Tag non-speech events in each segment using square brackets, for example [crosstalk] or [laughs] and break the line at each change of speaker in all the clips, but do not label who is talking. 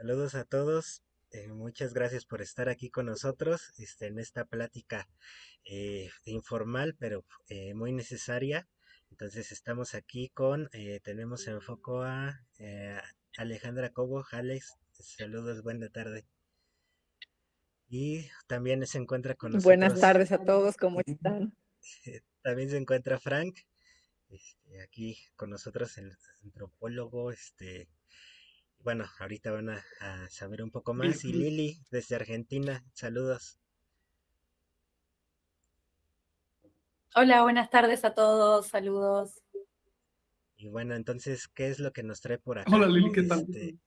Saludos a todos. eh, muchas gracias por estar aquí con nosotros este, en esta plática eh, informal, pero eh, muy necesaria. Entonces estamos aquí con, eh, tenemos en foco a Alejandra Cobo. Alex, saludos, buena tarde. Y también se encuentra con
Buenas
nosotros,
tardes a todos, ¿cómo están?
también se encuentra Frank, este, aquí con nosotros, el antropólogo, este, bueno, ahorita van a, a saber un poco más. Y Lili, desde Argentina, saludos.
Hola, buenas tardes a todos, saludos.
Y bueno, entonces, ¿qué es lo que nos trae por acá?
Hola Lili, ¿qué tal?
Este,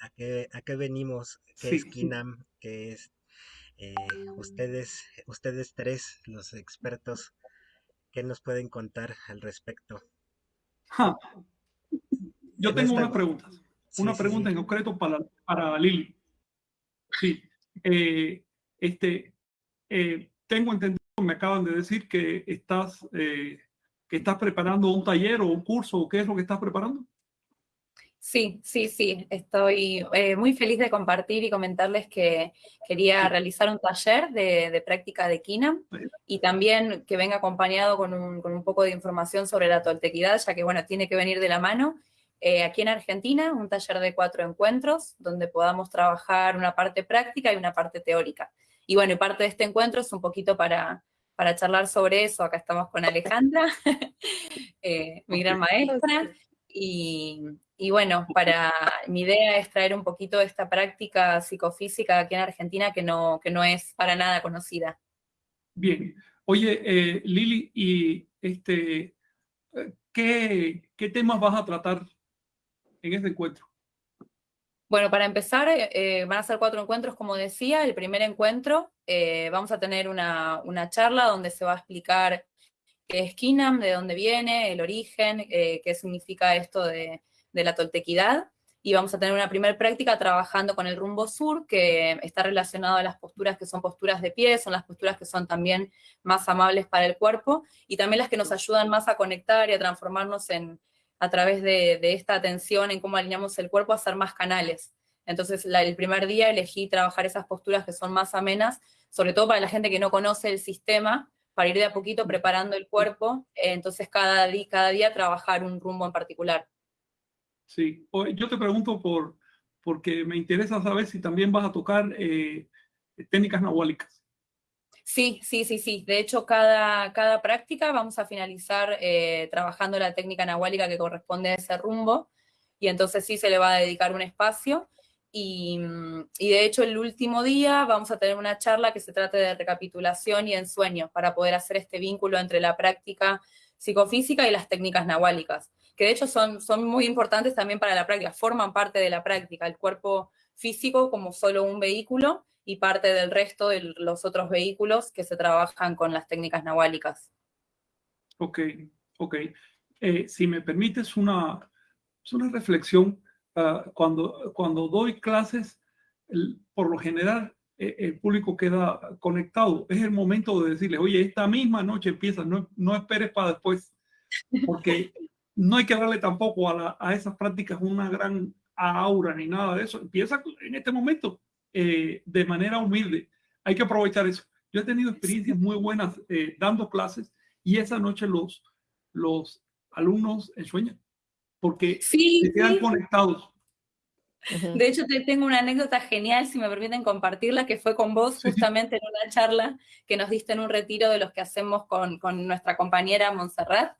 ¿a qué, a qué venimos? ¿Qué es KINAM? ¿Qué es eh, ustedes, ustedes tres, los expertos, qué nos pueden contar al respecto?
ja, yo
En
tengo
esta-
unas preguntas.
Sí,
Una
sí,
pregunta
sí.
en concreto para, para Lili. Sí, eh, este, eh, tengo entendido, me acaban de decir que estás, eh, que estás preparando un taller o un curso, o qué es lo que estás preparando.
Sí, sí, sí, estoy eh, muy feliz de compartir y comentarles que quería realizar un taller de, de práctica de KINAM y también que venga acompañado con un, con un poco de información sobre la toltequidad, ya que, bueno, tiene que venir de la mano. Eh, aquí en Argentina, un taller de cuatro encuentros, donde podamos trabajar una parte práctica y una parte teórica. Y bueno, y parte de este encuentro es un poquito para, para charlar sobre eso. Acá estamos con Alejandra, [laughs] eh, mi gran maestra. Y, y bueno, para, mi idea es traer un poquito esta práctica psicofísica aquí en Argentina que no, que no es para nada conocida.
Bien. Oye, eh, Lili, ¿y este, eh, qué, qué temas vas a tratar en este encuentro?
Bueno, para empezar, eh, van a ser cuatro encuentros, como decía. El primer encuentro, eh, vamos a tener una, charla donde se va a explicar qué es Kinam, de dónde viene, el origen, eh, qué significa esto de la toltequidad. Y vamos a tener una primera práctica trabajando con el rumbo sur, que está relacionado a las posturas que son posturas de pie, son las posturas que son también más amables para el cuerpo, y también las que nos ayudan más a conectar y a transformarnos en, a través de, esta atención en cómo alineamos el cuerpo a ser más canales. Entonces, la- el primer día elegí trabajar esas posturas que son más amenas, sobre todo para la gente que no conoce el sistema, para ir de a poquito preparando el cuerpo, entonces cada, día trabajar un rumbo en particular.
Sí, yo te pregunto por, porque me interesa saber si también vas a tocar eh, técnicas nahuálicas.
Sí, sí, sí, sí. De hecho, cada, cada práctica vamos a finalizar eh, trabajando la técnica nahuálica que corresponde a ese rumbo, y entonces sí se le va a dedicar un espacio. Y, mm, y de hecho, el último día vamos a tener una charla que se trate de recapitulación y ensueño para poder hacer este vínculo entre la práctica psicofísica y las técnicas nahuálicas, que de hecho son, son muy importantes también para la práctica, forman parte de la práctica, el cuerpo físico como solo un vehículo y parte del resto de los otros vehículos que se trabajan con las técnicas nahuálicas.
Ok, ok. Eh, si me permites una, es una reflexión, ah, cuando, cuando doy clases, el- por lo general eh, el público queda conectado. Es el momento de decirles, oye, esta misma noche empieza, no, no esperes para después, porque no hay que darle tampoco a, la- a esas prácticas una gran aura ni nada de eso. Empieza en este momento eh, de manera humilde. Hay que aprovechar eso. Yo he tenido experiencias muy buenas eh, dando clases y esa noche los, los alumnos sueñan porque
Sí,
se quedan
sí.
conectados.
De hecho, te tengo una anécdota genial, si me permiten compartirla, que fue con vos justamente en una charla que nos diste en un retiro de los que hacemos con, con nuestra compañera Montserrat,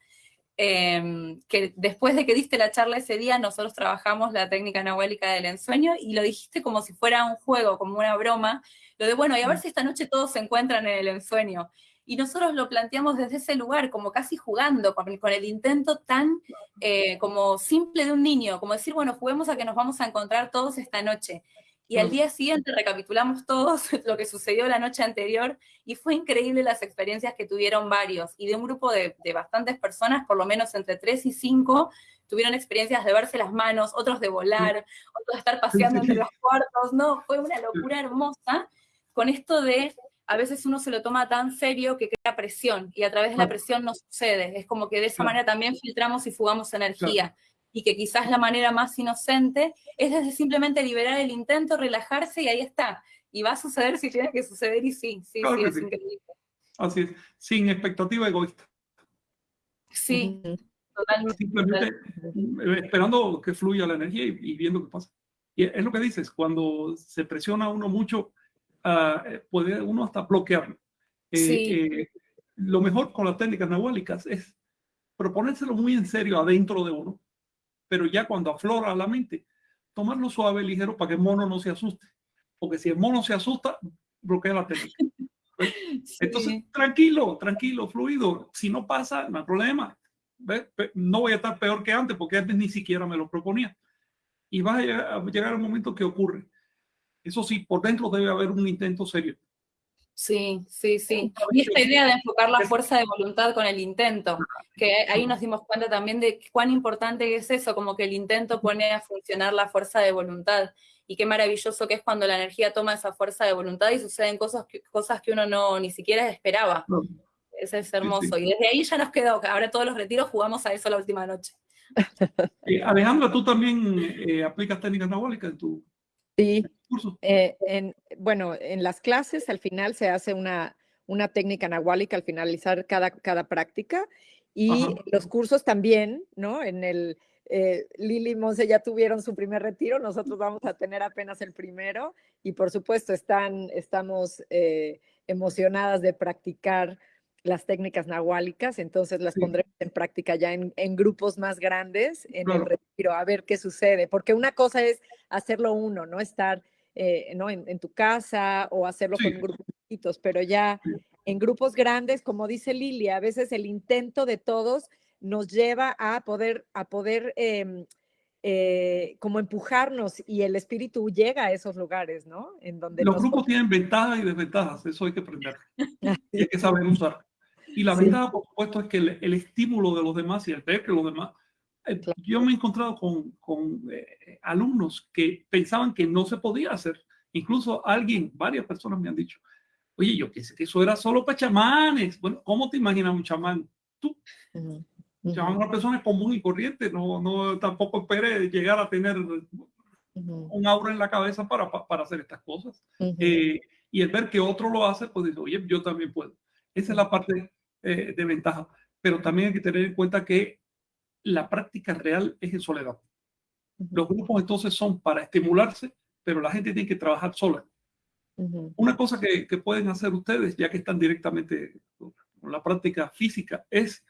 eh, que después de que diste la charla ese día, nosotros trabajamos la técnica nahuálica del ensueño y lo dijiste como si fuera un juego, como una broma, lo de, bueno, y a ver si esta noche todos se encuentran en el ensueño. Y nosotros lo planteamos desde ese lugar, como casi jugando, con, con el intento tan eh, como simple de un niño, como decir, bueno, juguemos a que nos vamos a encontrar todos esta noche. Y al
Claro.
día siguiente recapitulamos todos [laughs] lo que sucedió la noche anterior y fue increíble las experiencias que tuvieron varios. Y de un grupo de, de bastantes personas, por lo menos entre tres y cinco, tuvieron experiencias de verse las manos, otros de volar, otros de estar paseando entre los cuartos. No, fue una locura hermosa con esto de a veces uno se lo toma tan serio que crea presión y a través de la presión no sucede. Es como que de esa manera también filtramos y fugamos energía. Y que quizás la manera más inocente es desde simplemente liberar el intento, relajarse y ahí está. Y va a suceder si tiene que suceder y sí, sí, sí, es increíble.
Así es, sin expectativa egoísta.
Sí, totalmente.
Simplemente esperando que fluya la energía y, viendo qué pasa. Y es lo que dices, cuando se presiona uno mucho, uh, puede uno hasta bloquearlo. Eh,
sí.
Eh, lo mejor con las técnicas nahuálicas es proponérselo muy en serio adentro de uno, pero ya cuando aflora la mente, tomarlo suave, ligero, para que el mono no se asuste. Porque si el mono se asusta, bloquea la técnica. [laughs] Entonces, tranquilo, tranquilo, fluido. Si no pasa, no hay problema. No voy a estar peor que antes porque antes ni siquiera me lo proponía. Y va a llegar, a llegar el momento que ocurre. Eso sí, por dentro debe haber un intento serio.
Sí, sí, sí. Y esta idea de enfocar la fuerza de voluntad con el intento, que ahí nos dimos cuenta también de cuán importante es eso, como que el intento pone a funcionar la fuerza de voluntad y qué maravilloso que es cuando la energía toma esa fuerza de voluntad y suceden cosas que, cosas que uno no ni siquiera esperaba. Eso es hermoso. Y desde ahí ya nos quedó, ahora todos los retiros jugamos a eso la última noche. [laughs]
Eh, Alejandra, ¿tú también eh, aplicas técnicas anabólicas en tu
sí. Eh, en, bueno, en las clases al final se hace una, una técnica anahuálica al finalizar cada, cada práctica y los cursos también, ¿no? En el, eh, Lili y Monse ya tuvieron su primer retiro, nosotros vamos a tener apenas el primero y por supuesto están, estamos eh, emocionadas de practicar las técnicas nahuálicas, entonces las pondremos en práctica ya en, grupos más grandes en el retiro, a ver qué sucede, porque una cosa es hacerlo uno, no estar eh, ¿no? En, tu casa o hacerlo con grupos pero ya en grupos grandes, como dice Lili, a veces el intento de todos nos lleva a poder, a poder em, eh, como empujarnos y el espíritu llega a esos lugares, ¿no?
En donde los grupos tienen ventajas y desventajas, eso hay que aprender. [laughs] y hay que saber usar. Y la ventaja, por supuesto, es que el, estímulo de los demás y el ver que los demás... Eh, yo me he encontrado con, con eh, alumnos que pensaban que no se podía hacer. Incluso alguien, varias personas me han dicho, oye, yo pensé que eso era solo para chamanes. Bueno, ¿cómo te imaginas un chamán? Tú. Llamamos a una persona común y corriente, no, no tampoco espere llegar a tener un aura en la cabeza para, para hacer estas cosas. Eh, y el ver que otro lo hace, pues dice, oye, yo también puedo. Esa es la parte eh, de ventaja. Pero también hay que tener en cuenta que la práctica real es en soledad. Los grupos entonces son para estimularse, pero la gente tiene que trabajar sola. Una cosa que, que, pueden hacer ustedes, ya que están directamente con la práctica física, es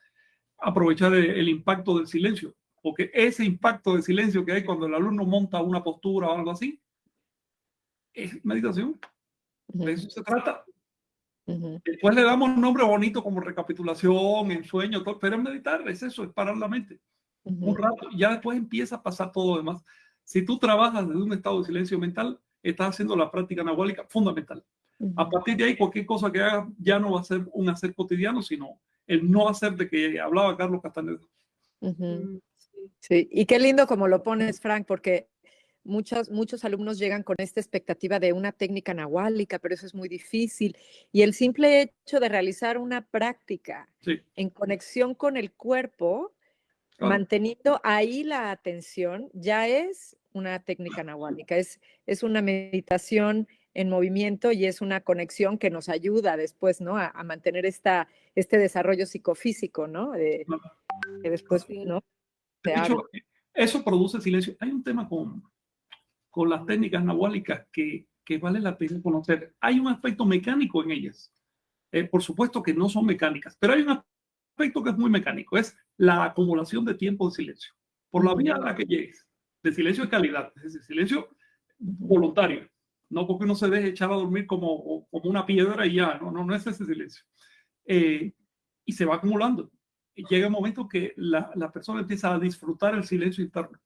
aprovechar el, impacto del silencio, porque ese impacto de silencio que hay cuando el alumno monta una postura o algo así, es meditación. De eso se trata. Después le damos un nombre bonito como recapitulación, ensueño, todo, pero es meditar, es eso, es parar la mente. Un rato, y ya después empieza a pasar todo lo demás. Si tú trabajas desde un estado de silencio mental, estás haciendo la práctica anahuálica fundamental. A partir de ahí, cualquier cosa que hagas ya no va a ser un hacer cotidiano, sino el no hacer de que hablaba Carlos Castaneda.
Mm, sí, y qué lindo como lo pones, Frank, porque muchos, muchos alumnos llegan con esta expectativa de una técnica nahuálica, pero eso es muy difícil. Y el simple hecho de realizar una práctica en conexión con el cuerpo, manteniendo ahí la atención, ya es una técnica nahuálica, es, es una meditación en movimiento y es una conexión que nos ayuda después, ¿no? A, mantener esta, este desarrollo psicofísico, ¿no? que después, ¿no?
De hecho, eso produce silencio. Hay un tema con, con las técnicas nahuálicas que, que vale la pena conocer. Hay un aspecto mecánico en ellas. Eh, por supuesto que no son mecánicas, pero hay un aspecto que es muy mecánico, es la acumulación de tiempo de silencio. Por la vía a la que llegues, de silencio de calidad, es decir, silencio voluntario no porque uno se deje echar a dormir como, como una piedra y ya, no, no, no es ese silencio. Eh, y se va acumulando. Llega un momento que la, la, persona empieza a disfrutar el silencio interno,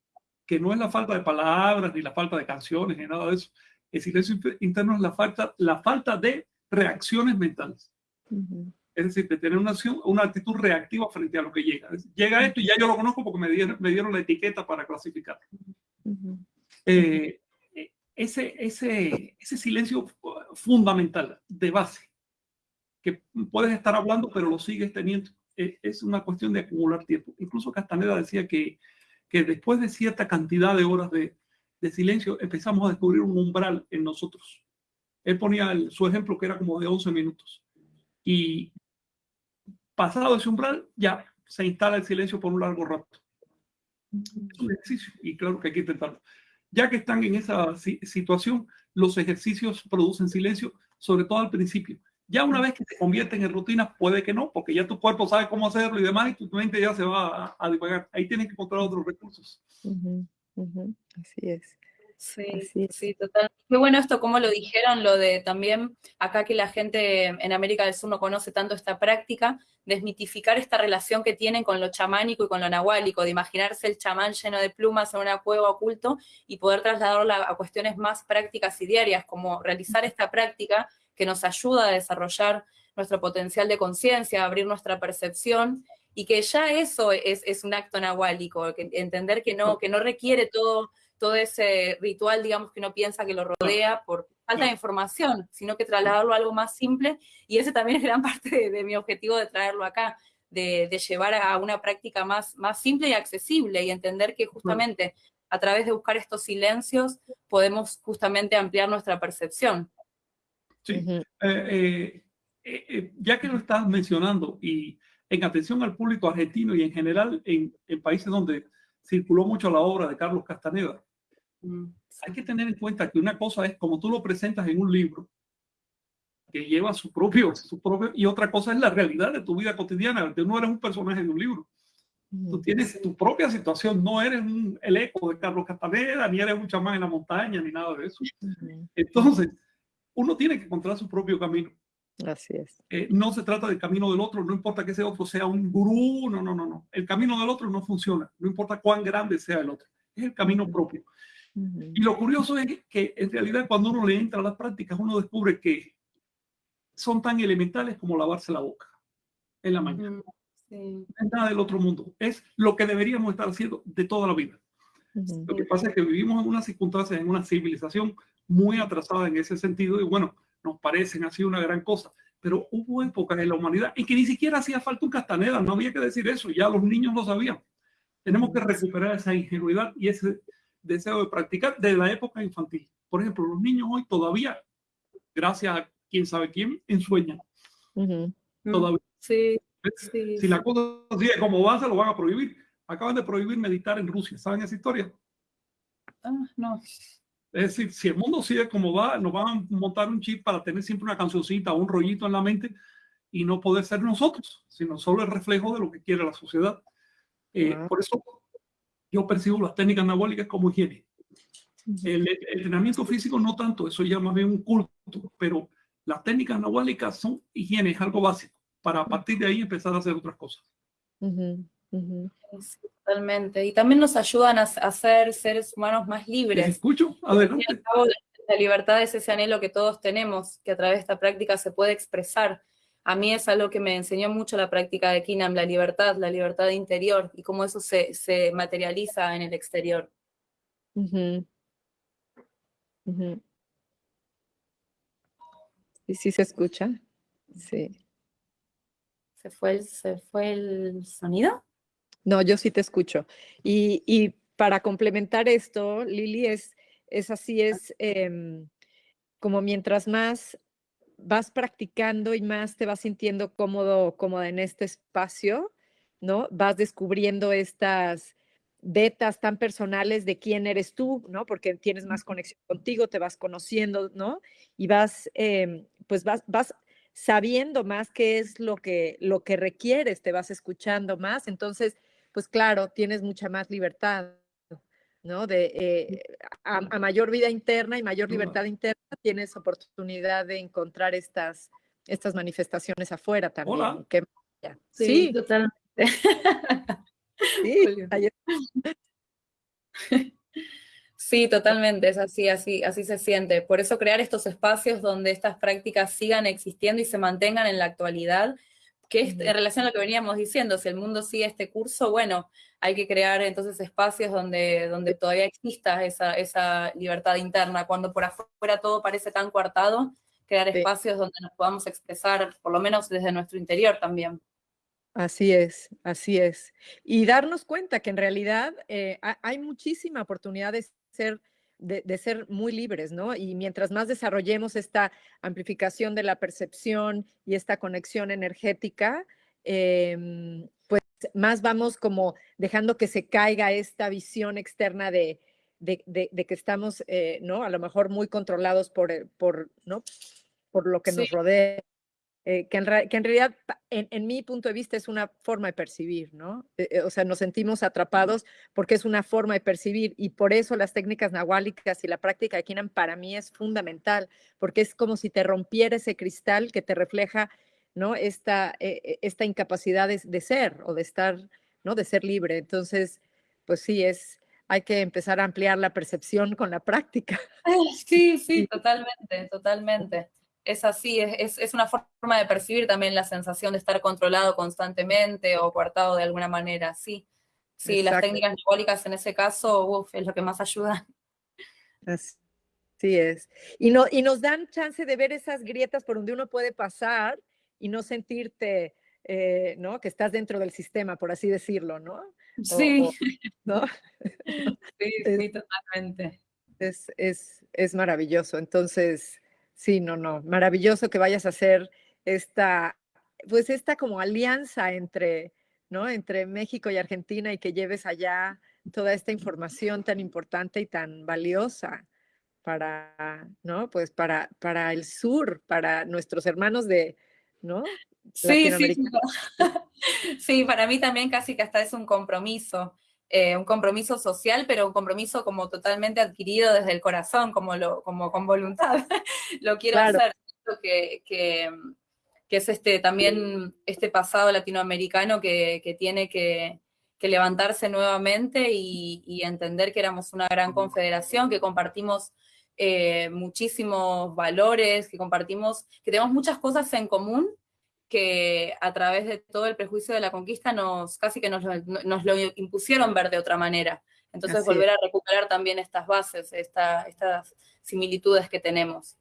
que no es la falta de palabras, ni la falta de canciones, ni nada de eso. El silencio interno es la falta, la falta de reacciones mentales. Es decir, de tener una, acción, una actitud reactiva frente a lo que llega. Llega esto y ya yo lo conozco porque me dieron, me dieron la etiqueta para clasificar. eh, ese, ese, ese silencio fundamental de base, que puedes estar hablando pero lo sigues teniendo, e, es una cuestión de acumular tiempo. Incluso Castaneda decía que que después de cierta cantidad de horas de, de silencio empezamos a descubrir un umbral en nosotros. Él ponía su ejemplo que era como de 11 minutos. Y pasado ese umbral, ya se instala el silencio por un largo rato. Es un ejercicio y claro que hay que intentarlo. Ya que están en esa situación, los ejercicios producen silencio, sobre todo al principio. Ya una vez que se convierten en rutinas, puede que no, porque ya tu cuerpo sabe cómo hacerlo y demás, y tu mente ya se va a, divagar. Ahí tienes que encontrar otros recursos.
Así es.
Sí, sí, total. Qué bueno esto, como lo dijeron, lo de también acá que la gente en América del Sur no conoce tanto esta práctica, desmitificar esta relación que tienen con lo chamánico y con lo nahuálico, de imaginarse el chamán lleno de plumas en una cueva oculto y poder trasladarlo a cuestiones más prácticas y diarias, como realizar esta práctica que nos ayuda a desarrollar nuestro potencial de conciencia, abrir nuestra percepción y que ya eso es, un acto nahuálico, que entender que no, requiere todo ese ritual, digamos, que uno piensa que lo rodea por falta de información, sino que trasladarlo a algo más simple. Y ese también es gran [laughs] parte de, mi objetivo de traerlo acá, de, llevar a una práctica más simple y accesible y entender que justamente a través de buscar estos silencios podemos justamente ampliar nuestra percepción.
Sí, eh, eh, eh, ya que lo estás mencionando y en atención al público argentino y en general en, en países donde circuló mucho la obra de Carlos Castaneda, Mm, hay que tener en cuenta que una cosa es como tú lo presentas en un libro, que lleva su propio, su propio, y otra cosa es la realidad de tu vida cotidiana. Tú no eres un personaje de un libro. Tú tienes tu propia situación, no eres un, el eco de Carlos Castaneda, ni eres un chamán en la montaña, ni nada de eso. Entonces, uno tiene que encontrar su propio camino.
Así es.
Eh, no se trata del camino del otro, no importa que ese otro sea un gurú, no, no, no, no. El camino del otro no funciona, no importa cuán grande sea el otro, es el camino propio. Y lo curioso es que, en realidad cuando uno le entra a las prácticas, uno descubre que son tan elementales como lavarse la boca en la mañana. No es nada del otro mundo. Es lo que deberíamos estar haciendo de toda la vida. Lo que pasa es que vivimos en una circunstancia, en una civilización muy atrasada en ese sentido y bueno, nos parecen así una gran cosa. Pero hubo épocas en la humanidad en que ni siquiera hacía falta un castaneda, no había que decir eso, ya los niños lo sabían. Tenemos que recuperar esa ingenuidad y ese deseo de practicar de la época infantil. Por ejemplo, los niños hoy todavía, gracias a quién sabe quién, ensueñan. Todavía.
Sí,
si la cosa sigue como va, se lo van a prohibir. Acaban de prohibir meditar en Rusia. ¿Saben esa historia?
Ah, no.
Es decir, si el mundo sigue como va, nos van a montar un chip para tener siempre una cancioncita o un rollito en la mente y no poder ser nosotros, sino solo el reflejo de lo que quiere la sociedad. Eh, ah. Por eso yo percibo las técnicas anabólicas como higiene. El, entrenamiento físico no tanto, eso ya más bien un culto, pero las técnicas anabólicas son higiene, es algo básico, para a partir de ahí empezar a hacer otras cosas.
Totalmente. Y también nos ayudan a, a, ser seres humanos más libres.
escucho? Adelante.
La libertad es ese anhelo que todos tenemos, que a través de esta práctica se puede expresar a mí es algo que me enseñó mucho la práctica de Kinam, la libertad, la libertad interior y cómo eso se, materializa en el exterior.
¿Y si se escucha? Sí.
¿Se fue el, se fue el sonido?
No, yo sí te escucho. Y, para complementar esto, Lili, es, es así, es em, como mientras más vas practicando y más te vas sintiendo cómodo, cómoda en este espacio, ¿no? Vas descubriendo estas vetas tan personales de quién eres tú, ¿no? Porque tienes más conexión contigo, te vas conociendo, ¿no? Y vas, em, pues vas, vas sabiendo más qué es lo que, lo que requieres, te vas escuchando más, entonces, pues claro, tienes mucha más libertad, ¿no? De, eh, a, mayor vida interna y mayor libertad interna, tienes oportunidad de encontrar estas, estas manifestaciones afuera también.
Hola.
sí, totalmente. [laughs] Sí, totalmente, es así, así, así se siente. Por eso crear estos espacios donde estas prácticas sigan existiendo y se mantengan en la actualidad que es en relación a lo que veníamos diciendo, si el mundo sigue este curso, bueno, hay que crear entonces espacios donde, donde todavía exista esa, esa libertad interna. Cuando por afuera todo parece tan coartado, crear espacios donde nos podamos expresar, por lo menos desde nuestro interior también.
Así es, así es. Y darnos cuenta que en realidad eh, hay muchísima oportunidad de ser, de, ser muy libres, ¿no? Y mientras más desarrollemos esta amplificación de la percepción y esta conexión energética, em, pues más vamos como dejando que se caiga esta visión externa de, de, que estamos, eh, ¿no? A lo mejor muy controlados por, eh, por ¿no? Por lo que nos rodea. Eh, que, en que, en realidad, en, mi punto de vista, es una forma de percibir, ¿no? o sea, nos sentimos atrapados porque es una forma de percibir y por eso las técnicas nahuálicas y la práctica de Kinan para mí es fundamental, porque es como si te rompiera ese cristal que te refleja, ¿no? Esta, esta incapacidad de, de, ser o de estar, ¿no? De ser libre. Entonces, pues sí, es, hay que empezar a ampliar la percepción con la práctica. [laughs]
Sí, sí, totalmente, totalmente. Es así, es, es, una forma de percibir también la sensación de estar controlado constantemente o coartado de alguna manera, sí. Sí, las técnicas neurológicas en ese caso, uf, es lo que más ayuda.
Así es. Y, no, y nos dan chance de ver esas grietas por donde uno puede pasar y no sentirte, eh, ¿no? Que estás dentro del sistema, por así decirlo, ¿no?
Sí. ¿no? [laughs] Sí, sí, totalmente.
Es, es, es maravilloso. Entonces, sí, no, no, maravilloso que vayas a hacer esta, pues esta como alianza entre, ¿no? Entre México y Argentina y que lleves allá toda esta información tan importante y tan valiosa para, ¿no? Pues para, para el sur, para nuestros hermanos de, ¿no?
Sí, sí, [laughs] sí, para mí también casi que hasta es un compromiso, eh, un compromiso social, pero un compromiso como totalmente adquirido desde el corazón, como, lo, como con voluntad. [laughs] lo quiero hacer, que, que, que, es este, también este pasado latinoamericano que, que tiene que, que, levantarse nuevamente y, y, entender que éramos una gran confederación, que compartimos eh, muchísimos valores, que compartimos, que tenemos muchas cosas en común que a través de todo el prejuicio de la conquista nos casi que nos, nos lo impusieron ver de otra manera. Entonces volver a recuperar también estas bases, esta, estas similitudes que tenemos.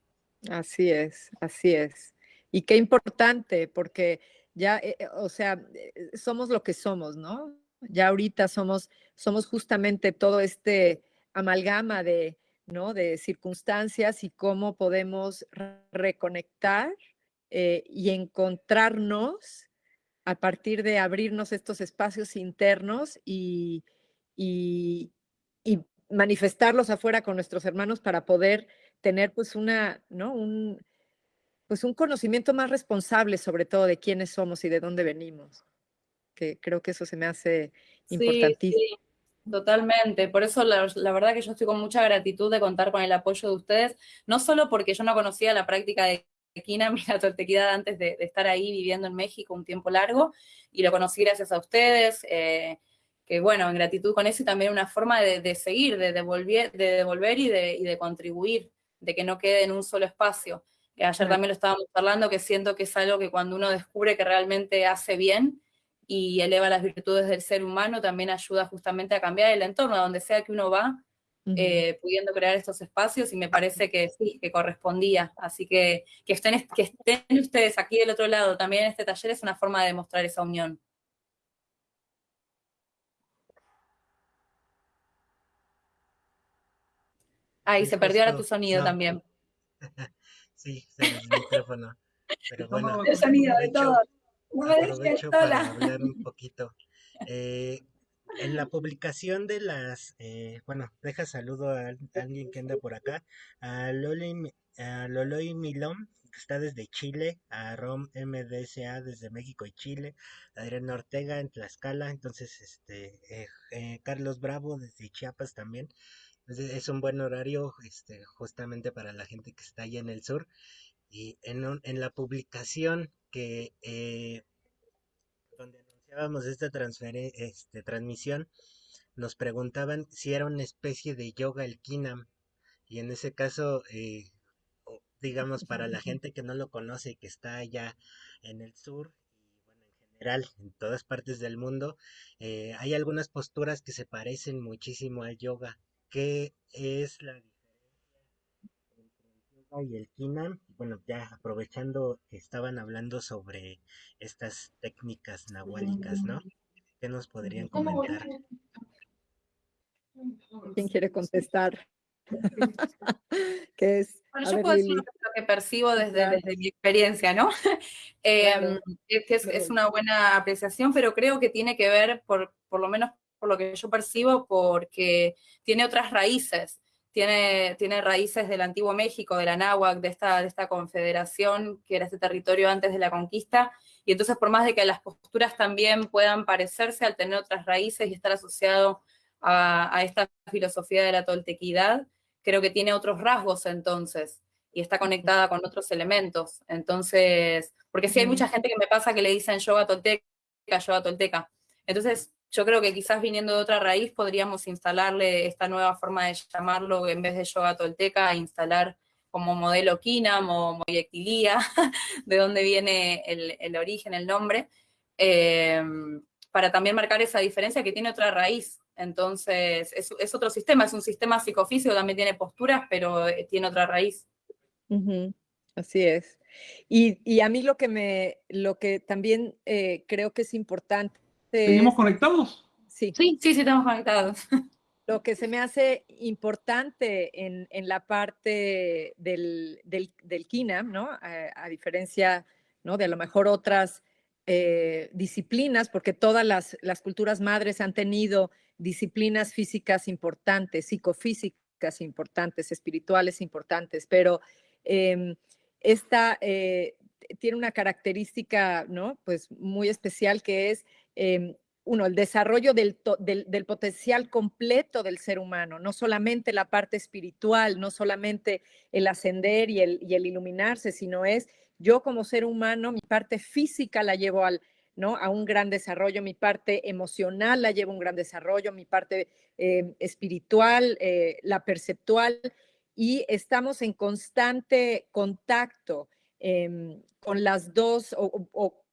Así es, así es. Y qué importante, porque ya, eh, eh, o sea, eh, somos lo que somos, ¿no? Ya ahorita somos, somos justamente todo este amalgama de, ¿no? De circunstancias y cómo podemos reconectar eh, y encontrarnos a partir de abrirnos estos espacios internos y, y, manifestarlos afuera con nuestros hermanos para poder tener pues una, ¿no? Un, pues un conocimiento más responsable sobre todo de quiénes somos y de dónde venimos, que creo que eso se me hace importantísimo.
Totalmente, por eso la, la, verdad que yo estoy con mucha gratitud de contar con el apoyo de ustedes, no solo porque yo no conocía la práctica de Quina, [laughs] mira, Tortequidad antes de, estar ahí viviendo en México un tiempo largo, y lo conocí gracias a ustedes, eh, que bueno, en gratitud con eso y también una forma de, seguir, de devolver, de devolver y, de, y de contribuir, de que no quede en un solo espacio. Que ayer también lo estábamos hablando, que siento que es algo que cuando uno descubre que realmente hace bien y eleva las virtudes del ser humano, también ayuda justamente a cambiar el entorno, a donde sea que uno va, eh, pudiendo crear estos espacios y me parece que sí, que correspondía. Así que que estén, que estén ustedes aquí del otro lado también en este taller es una forma de demostrar esa unión. Ahí se perdió ahora tu sonido también. [laughs]
sí, el micrófono. Pero bueno,
el sonido de todo.
No me aprovecho para hablar un poquito. Eh, en la publicación de las, eh, bueno, deja saludo a, alguien que anda por acá, a, Loli, a Loloy Milón, que está desde Chile, a Rom MDSA desde México y Chile, Adrián Ortega en Tlaxcala, entonces este eh, eh, Carlos Bravo desde Chiapas también. Entonces es un buen horario este, justamente para la gente que está allá en el sur. Y en, en la publicación que donde iniciábamos esta este, transmisión, nos preguntaban si era una especie de yoga el Kinam. Y en ese caso, eh, digamos, para la [laughs] gente que no lo conoce y que está allá en el sur, y bueno, en general, en todas partes del mundo, eh, hay algunas posturas que se parecen muchísimo al yoga. ¿Qué es la diferencia y el Kinam. Bueno, ya aprovechando que estaban hablando sobre estas técnicas nahuálicas, ¿no? ¿Qué nos podrían comentar?
¿Quién quiere contestar? [laughs] ¿Qué es?
Bueno, yo puedo decir lo que percibo desde, desde mi experiencia, ¿no? [laughs] Em, es que es, una buena apreciación, pero creo que tiene que ver, por, por lo menos por lo que yo percibo, porque tiene otras raíces. Tiene, tiene raíces del antiguo México, de la náhuac, de esta, de esta confederación que era este territorio antes de la conquista, y entonces por más de que las posturas también puedan parecerse al tener otras raíces y estar asociado a, a esta filosofía de la toltequidad, creo que tiene otros rasgos entonces y está conectada con otros elementos. Entonces, porque sí hay mucha gente que me pasa que le dicen yoga tolteca, yoga tolteca. Entonces, yo creo que quizás viniendo de otra raíz podríamos instalarle esta nueva forma de llamarlo en vez de yoga tolteca, instalar como modelo Kinam o [laughs] de dónde viene el, origen, el nombre, eh, para también marcar esa diferencia que tiene otra raíz. Entonces, es, otro sistema, es un sistema psicofísico, también tiene posturas, pero eh, tiene otra raíz.
Así es. Y, a mí lo que me, lo que también eh, creo que es importante.
¿Seguimos conectados?
Sí. Sí, sí, sí, estamos conectados. [laughs]
Lo que se me hace importante en, la parte del, del, del KINAM, ¿no? A, diferencia, ¿no? De a lo mejor otras eh, disciplinas, porque todas las, las culturas madres han tenido disciplinas físicas importantes, psicofísicas importantes, espirituales importantes, pero em, esta eh, tiene una característica, ¿no? Pues muy especial que es, em, uno, el desarrollo del, del, potencial completo del ser humano, no solamente la parte espiritual, no solamente el ascender y el, y el iluminarse, sino es yo como ser humano, mi parte física la llevo al, ¿no? a un gran desarrollo, mi parte emocional la llevo a un gran desarrollo, mi parte eh, espiritual, eh, la perceptual, y estamos en constante contacto em, con las dos, o,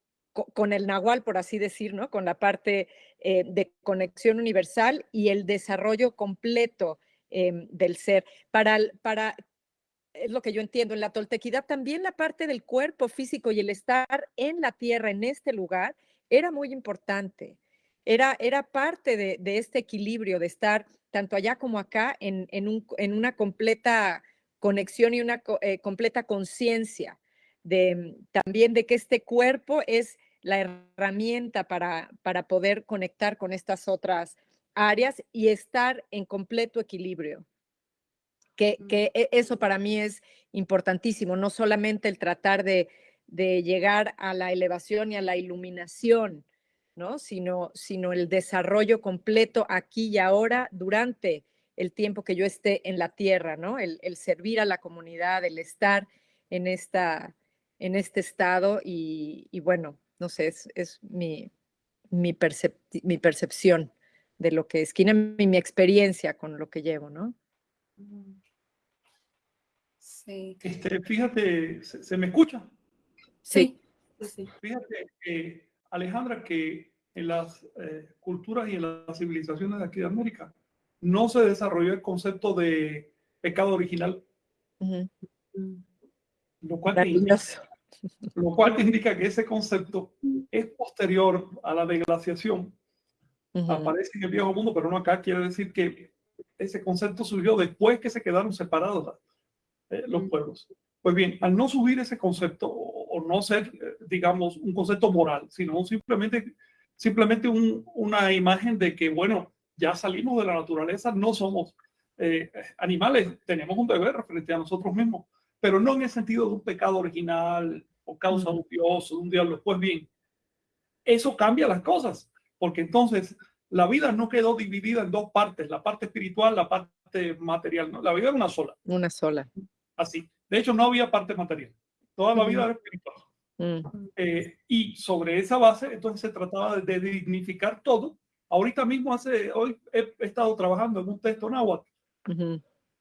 con el nahual, por así decir, ¿no? con la parte eh, de conexión universal y el desarrollo completo em, del ser. Para, para es lo que yo entiendo, en la toltequidad también la parte del cuerpo físico y el estar en la tierra, en este lugar, era muy importante. Era, era parte de, este equilibrio, de estar tanto allá como acá en, una completa conexión y una eh, completa conciencia de, también de que este cuerpo es la herramienta para, para poder conectar con estas otras áreas y estar en completo equilibrio que, e, eso para mí es importantísimo, no solamente el tratar de, llegar a la elevación y a la iluminación, ¿no? Sino, sino el desarrollo completo aquí y ahora durante el tiempo que yo esté en la tierra, ¿no? El, servir a la comunidad, el estar en, esta, en este estado y, bueno, no sé, es, mi, mi, percepción de lo que es, y mi experiencia con lo que llevo, ¿no?
Este, fíjate, ¿se, me escucha?
Sí.
Fíjate, Alejandra, que en las eh, culturas y en las civilizaciones de aquí de América no se desarrolló el concepto de pecado original. lo, cual lo cual [laughs] indica que ese concepto es posterior a la deglaciación. Aparece en el viejo mundo, pero no acá. Quiere decir que ese concepto surgió después que se quedaron separados eh, los pueblos. Pues bien, al no subir ese concepto o, no ser, eh, digamos, un concepto moral, sino simplemente, simplemente una imagen de que, bueno, ya salimos de la naturaleza, no somos eh, animales, tenemos un deber frente a nosotros mismos, pero no en el sentido de un pecado original o causa de un dios o de un diablo. Pues bien, eso cambia las cosas, porque entonces la vida no quedó dividida en dos partes, la parte espiritual, la parte material, ¿no? la vida era una sola.
Una sola
así. De hecho, no había parte material. Toda la vida era espiritual. Mm. Eh, y sobre esa base, entonces se trataba de, dignificar todo. Ahorita mismo, hace, hoy he, estado trabajando en un texto náhuatl,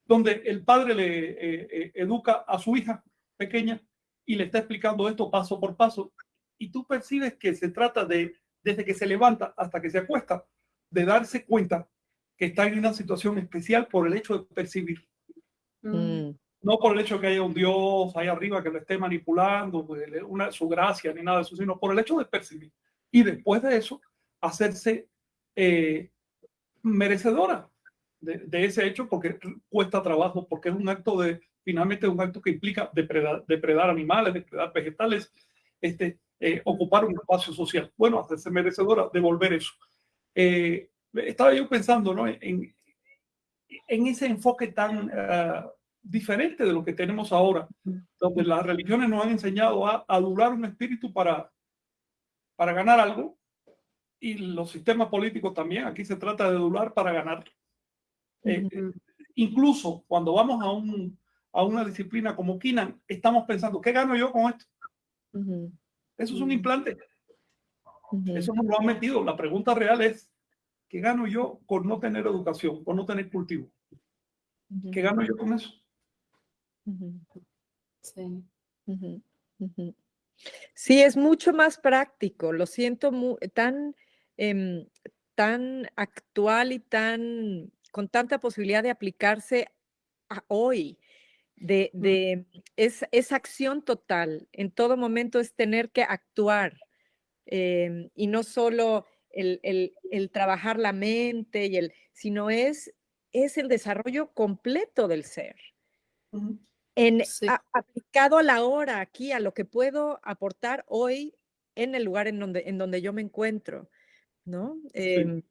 donde el padre le eh, eh, educa a su hija pequeña y le está explicando esto paso por paso. Y tú percibes que se trata de, desde que se levanta hasta que se acuesta, de darse cuenta que está en una situación especial por el hecho de percibir.
Mm.
no por el hecho de que haya un Dios ahí arriba que le esté manipulando, pues, una, su gracia ni nada de eso, sino por el hecho de percibir. Y después de eso, hacerse eh, merecedora de, ese hecho porque cuesta trabajo, porque es un acto de, finalmente, un acto que implica depredar, depredar animales, depredar vegetales, este, eh, ocupar un espacio social. Bueno, hacerse merecedora, devolver eso. Eh, estaba yo pensando ¿no? en, en ese enfoque tan uh, diferente de lo que tenemos ahora, donde las religiones nos han enseñado a adular un espíritu para, para ganar algo, y los sistemas políticos también, aquí se trata de adular para ganar. Eh, incluso cuando vamos a, un, a una disciplina como Kinan, estamos pensando, ¿qué gano yo con esto? Eso es un implante. Eso nos lo han metido. La pregunta real es, ¿qué gano yo con no tener educación, con no tener cultivo? ¿Qué gano yo con eso?
Sí. Sí, es mucho más práctico. Lo siento tan, em, tan actual y tan con tanta posibilidad de aplicarse a hoy. De, de es, es, acción total. En todo momento es tener que actuar em, y no solo el, el, el, trabajar la mente, y el, sino es, es el desarrollo completo del ser en, aplicado a la hora, aquí, a lo que puedo aportar hoy en el lugar en donde, en donde yo me encuentro, ¿no? Em,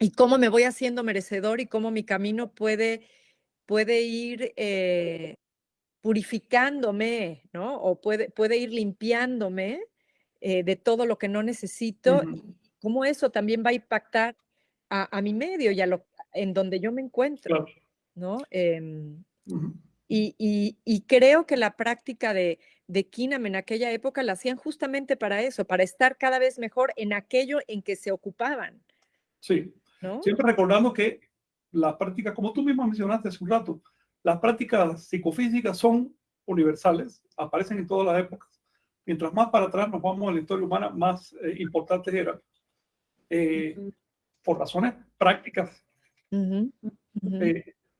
y cómo me voy haciendo merecedor y cómo mi camino puede, puede ir eh, purificándome, ¿no? O puede, puede ir limpiándome eh, de todo lo que no necesito y cómo eso también va a impactar a, mi medio y a lo en donde yo me encuentro, ¿no? Em, y, creo que la práctica de, de Kinam en aquella época la hacían justamente para eso, para estar cada vez mejor en aquello en que se ocupaban.
Sí, siempre recordando que las prácticas, como tú mismo mencionaste hace un rato, las prácticas psicofísicas son universales, aparecen en todas las épocas. Mientras más para atrás nos vamos a la historia humana, más eh, importantes eran. Eh, por razones prácticas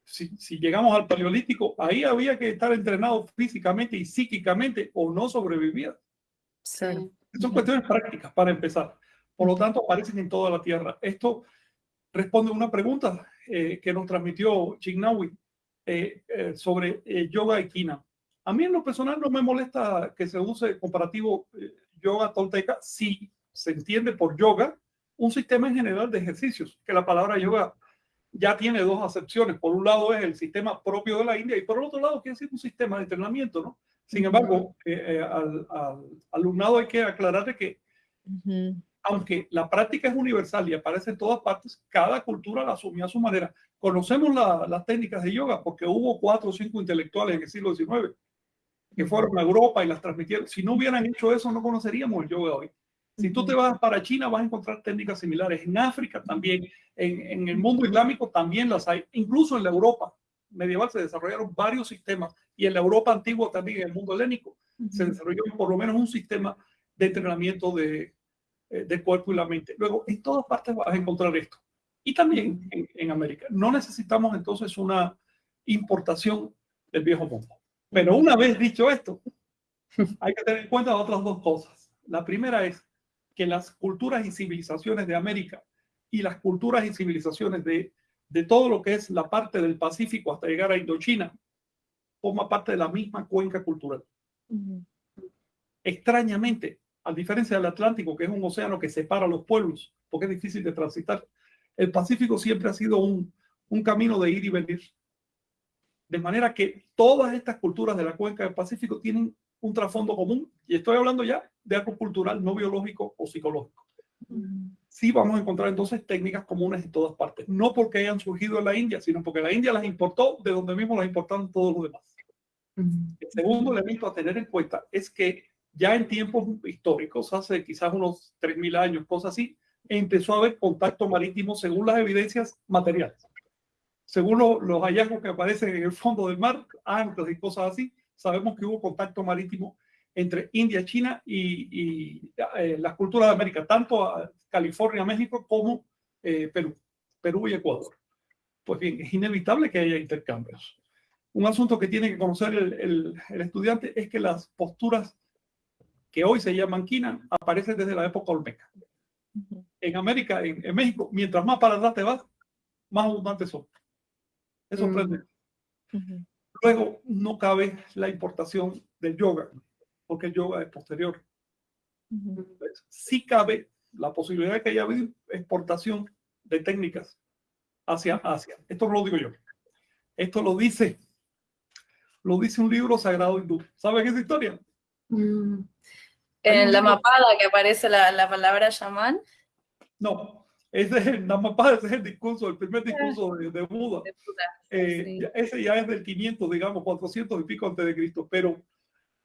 si, llegamos al paleolítico, ahí había que estar entrenado físicamente y psíquicamente o no sobrevivía. Son cuestiones prácticas para empezar. Por lo tanto, aparecen en toda la Tierra. Esto responde una pregunta eh, que nos transmitió Chignawi eh, eh, sobre yoga y kina. A mí en lo personal no me molesta que se use comparativo yoga tolteca si se entiende por yoga un sistema en general de ejercicios, que la palabra yoga ya tiene dos acepciones. Por un lado es el sistema propio de la India y por el otro lado quiere decir un sistema de entrenamiento, ¿no? Sin embargo, al, alumnado hay que aclarar que aunque la práctica es universal y aparece en todas partes, cada cultura la asumió a su manera. Conocemos las técnicas de yoga porque hubo cuatro o cinco intelectuales en el siglo XIX que fueron a Europa y las transmitieron. Si no hubieran hecho eso, no conoceríamos el yoga hoy. Si tú te vas para China, vas a encontrar técnicas similares. En África también, en, el mundo islámico también las hay. Incluso en la Europa medieval se desarrollaron varios sistemas y en la Europa antigua también, en el mundo helénico, se desarrolló por lo menos un sistema de entrenamiento de, eh, de cuerpo y la mente. Luego, en todas partes vas a encontrar esto. Y también en, en América. No necesitamos entonces una importación del viejo mundo. Pero una vez dicho esto, [laughs] hay que tener en cuenta otras dos cosas. La primera es que las culturas y civilizaciones de América y las culturas y civilizaciones de, de todo lo que es la parte del Pacífico hasta llegar a Indochina, forma parte de la misma cuenca cultural. Extrañamente, a diferencia del Atlántico, que es un océano que separa los pueblos, porque es difícil de transitar, el Pacífico siempre ha sido un, un camino de ir y venir. De manera que todas estas culturas de la cuenca del Pacífico tienen un trasfondo común, y estoy hablando ya de algo cultural, no biológico o psicológico. Sí vamos a encontrar entonces técnicas comunes en todas partes, no porque hayan surgido en la India, sino porque la India las importó de donde mismo las importaron todos los demás. El segundo elemento a tener en cuenta es que ya en tiempos históricos, hace quizás unos 3.000 años, cosas así, empezó a haber contacto marítimo según las evidencias materiales. Según los hallazgos que aparecen en el fondo del mar, anclas y cosas así, sabemos que hubo contacto marítimo entre India, China y, eh, las culturas de América, tanto California, México, como eh, Perú, Perú y Ecuador. Pues bien, es inevitable que haya intercambios. un asunto que tiene que conocer el, estudiante es que las posturas que hoy se llaman quina aparecen desde la época olmeca. En América, en, México, mientras más para atrás te vas, más abundantes son. Es sorprendente. Luego, no cabe la importación del yoga, porque el yoga es posterior. Sí cabe la posibilidad de que haya habido exportación de técnicas hacia Asia. Esto no lo digo yo. Esto lo dice lo dice un libro sagrado hindú. ¿Saben esa historia?
Mm. En la mapada que aparece la, la palabra shaman.
No, ese es la mapada, ese es el discurso, el primer discurso de, Buda. Eh, ese ya es del 500, digamos, 400 y pico antes de Cristo, pero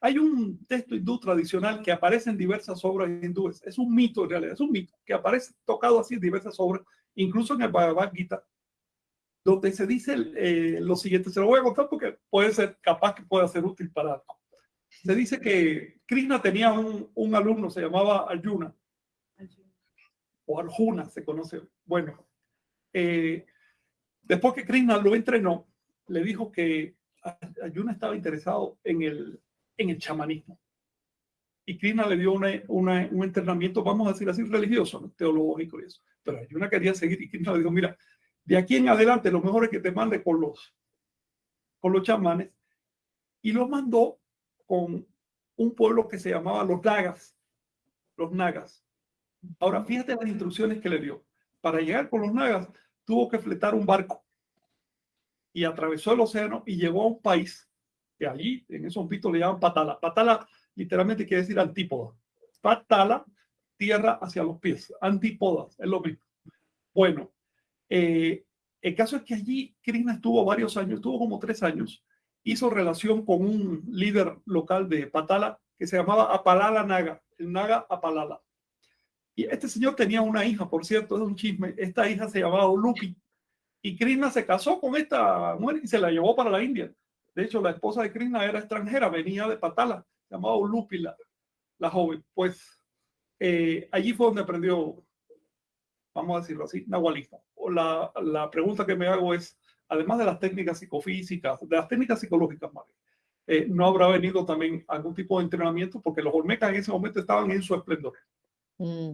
hay un texto hindú tradicional que aparece en diversas obras hindúes. Es un mito en realidad, es un mito que aparece tocado así en diversas obras, incluso en el Bhagavad Gita, donde se dice eh, lo siguiente, se lo voy a contar porque puede ser capaz que pueda ser útil para algo. Se dice que Krishna tenía un, un alumno, se llamaba Arjuna, o Arjuna se conoce. Bueno, eh, después que Krishna lo entrenó, le dijo que Arjuna estaba interesado en el, en el chamanismo. Y Krishna le dio una, un entrenamiento, vamos a decir así, religioso, teológico y eso. Pero Arjuna quería seguir y Krishna le dijo, mira, de aquí en adelante, lo mejor es que te mande con los, con los chamanes. Y lo mandó con un pueblo que se llamaba los Nagas. Los Nagas. Ahora, fíjate las instrucciones que le dio. Para llegar con los Nagas, tuvo que fletar un barco. Y atravesó el océano y llegó a un país que allí, en esos pitos, le llaman Patala. Patala literalmente quiere decir antípoda. Patala, tierra hacia los pies. Antípodas, es lo mismo. Bueno, eh, el caso es que allí Krishna estuvo varios años, estuvo como tres años, hizo relación con un líder local de Patala que se llamaba Apalala Naga, el Naga Apalala. Y este señor tenía una hija, por cierto, es un chisme. Esta hija se llamaba Olupi. Y Krishna se casó con esta mujer y se la llevó para la India. De hecho, la esposa de Krishna era extranjera, venía de Patala, se llamaba Olupi la, la joven. Pues eh, allí fue donde aprendió, vamos a decirlo así, nahualismo la, la pregunta que me hago es, además de las técnicas psicofísicas, de las técnicas psicológicas, eh, ¿no habrá venido también algún tipo de entrenamiento? Porque los Olmecas en ese momento estaban en su esplendor. Mm,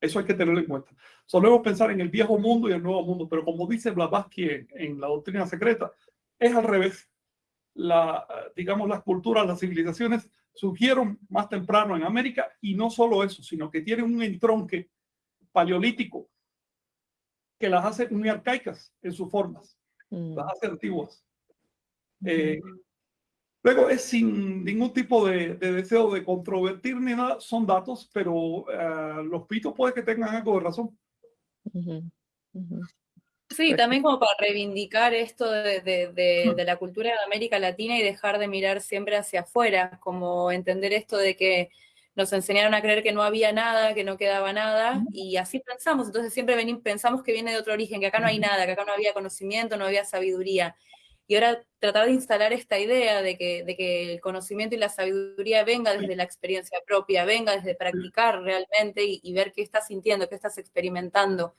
Eso hay que tenerlo en cuenta. Solemos pensar en el viejo mundo y el nuevo mundo, pero como dice Blavatsky en, en la doctrina secreta, es al revés. La, digamos, las culturas, las civilizaciones surgieron más temprano en América y no solo eso, sino que tienen un entronque paleolítico que las hace muy arcaicas en sus formas, mm. las hace antiguas. Eh, luego es sin ningún tipo de, deseo de controvertir ni nada, son datos, pero eh, los pitos puede que tengan algo de razón.
Sí, también como para reivindicar esto de, de, de, la cultura de América Latina y dejar de mirar siempre hacia afuera, como entender esto de que nos enseñaron a creer que no había nada, que no quedaba nada, y así pensamos, entonces siempre venimos, pensamos que viene de otro origen, que acá no hay nada, que acá no había conocimiento, no había sabiduría. Y ahora tratar de instalar esta idea de que, de que el conocimiento y la sabiduría venga desde la experiencia propia, venga desde practicar realmente y, y ver qué estás sintiendo, qué estás experimentando,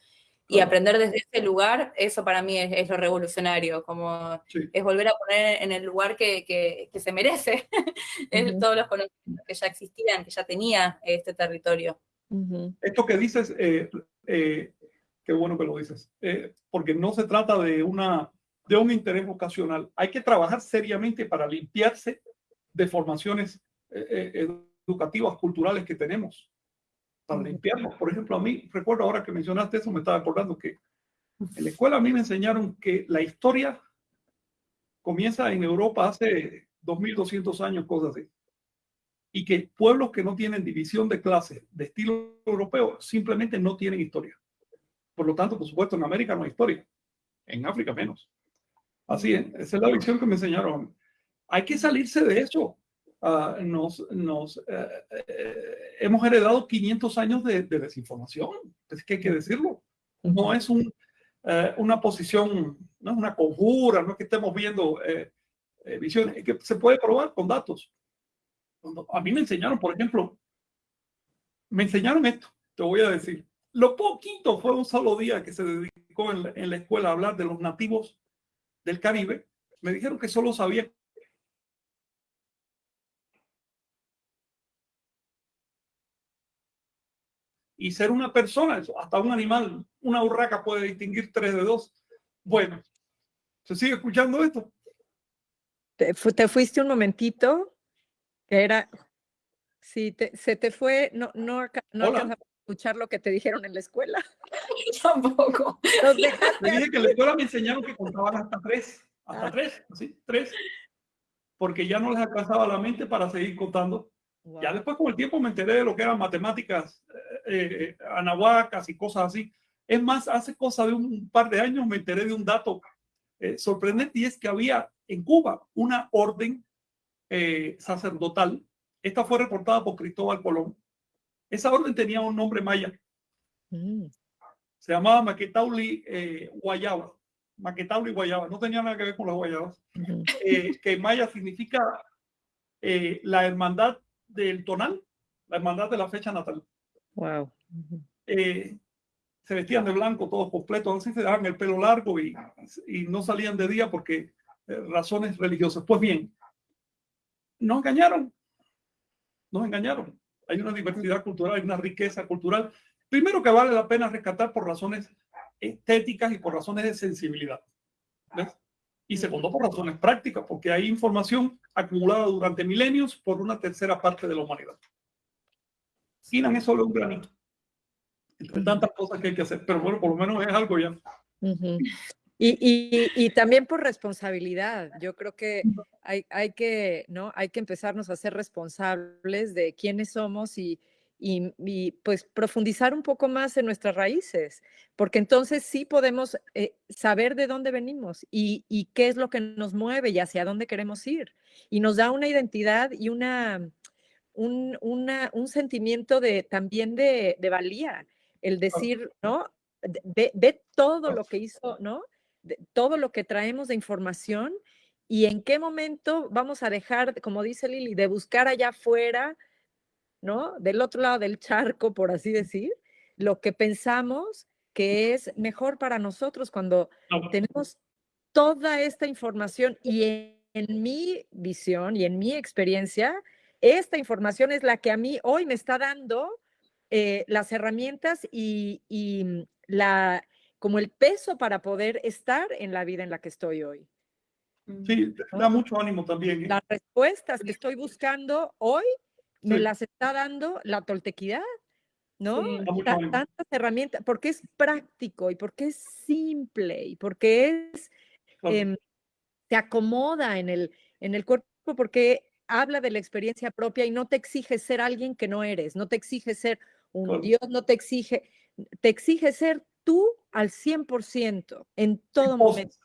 y aprender desde ese lugar, eso para mí es, lo revolucionario, como es volver a poner en el lugar que, que, se merece [laughs] todos los conocimientos que ya existían, que ya tenía este territorio.
Esto que dices, eh, eh, qué bueno que lo dices, eh, porque no se trata de, una, de un interés vocacional. Hay que trabajar seriamente para limpiarse de formaciones educativas, culturales que tenemos para limpiarlos. Por ejemplo, a mí, recuerdo ahora que mencionaste eso, me estaba acordando que en la escuela a mí me enseñaron que la historia comienza en Europa hace 2200 años, cosas así. Y que pueblos que no tienen división de clases de estilo europeo simplemente no tienen historia. Por lo tanto, por supuesto, en América no hay historia. En África menos. Así es. Esa es la lección que me enseñaron. Hay que salirse de eso. Ah, nos, nos eh, hemos heredado 500 años de, desinformación. Es que hay que decirlo. No es un, eh, una posición, no es una conjura, no es que estemos viendo visiones, que se puede probar con datos. a mí me enseñaron, por ejemplo, me enseñaron esto, te voy a decir. Lo poquito fue un solo día que se dedicó en la, en la escuela a hablar de los nativos del Caribe Me dijeron que solo sabía y ser una persona, hasta un animal, una urraca puede distinguir tres de dos. Bueno, ¿se sigue escuchando esto?
Te, fuiste un momentito, que era, sí, se te fue, no, no, no a escuchar lo que te dijeron en la escuela. [laughs]
Tampoco.
Me dije que en la escuela me enseñaron que contaban hasta tres, hasta ah. tres, así, tres, porque ya no les alcanzaba la mente para seguir contando. Ya después con el tiempo me enteré de lo que eran matemáticas eh, anahuacas y cosas así. Es más, hace cosa de un par de años me enteré de un dato eh, sorprendente y es que había en Cuba una orden eh, sacerdotal. Esta fue reportada por Cristóbal Colón. Esa orden tenía un nombre maya. Mm. Se llamaba Maquetauli eh, Guayaba. Maquetauli Guayaba. No tenía nada que ver con las guayabas. que en maya significa la hermandad del tonal, la hermandad de la fecha natal.
Wow.
Eh, se vestían de blanco todos completos, así se daban el pelo largo y, y no salían de día porque eh, razones religiosas. Pues bien, nos engañaron, nos engañaron. Hay una diversidad cultural, hay una riqueza cultural. Primero que vale la pena rescatar por razones estéticas y por razones de sensibilidad. Y segundo, por razones prácticas, porque hay información acumulada durante milenios por una tercera parte de la humanidad. Sinan es solo un granito. Entre tantas cosas que hay que hacer, pero bueno, por lo menos es algo ya.
y, y, y, también por responsabilidad. Yo creo que hay, hay, que, ¿no? hay que empezarnos a ser responsables de quiénes somos y, y, pues profundizar un poco más en nuestras raíces, porque entonces sí podemos eh, saber de dónde venimos y, y, qué es lo que nos mueve y hacia dónde queremos ir. Y nos da una identidad y una, un, una, un sentimiento de, también de, de valía, el decir, ¿no? Ve, todo lo que hizo, ¿no? todo lo que traemos de información y en qué momento vamos a dejar, como dice Lili, de buscar allá afuera, ¿no? Del otro lado del charco, por así decir, lo que pensamos que es mejor para nosotros cuando tenemos toda esta información y en, en mi visión y en mi experiencia, esta información es la que a mí hoy me está dando eh, las herramientas y, mm, la, como el peso para poder estar en la vida en la que estoy hoy.
Sí, da mucho ánimo también.
¿eh? Las respuestas que estoy buscando hoy me las está dando la toltequidad, ¿no? tantas herramientas, porque es práctico y porque es simple y porque es, eh, te acomoda en el, en el cuerpo, porque habla de la experiencia propia y no te exige ser alguien que no eres, no te exige ser un Dios, no te exige, te exige ser tú al 100% en todo momento.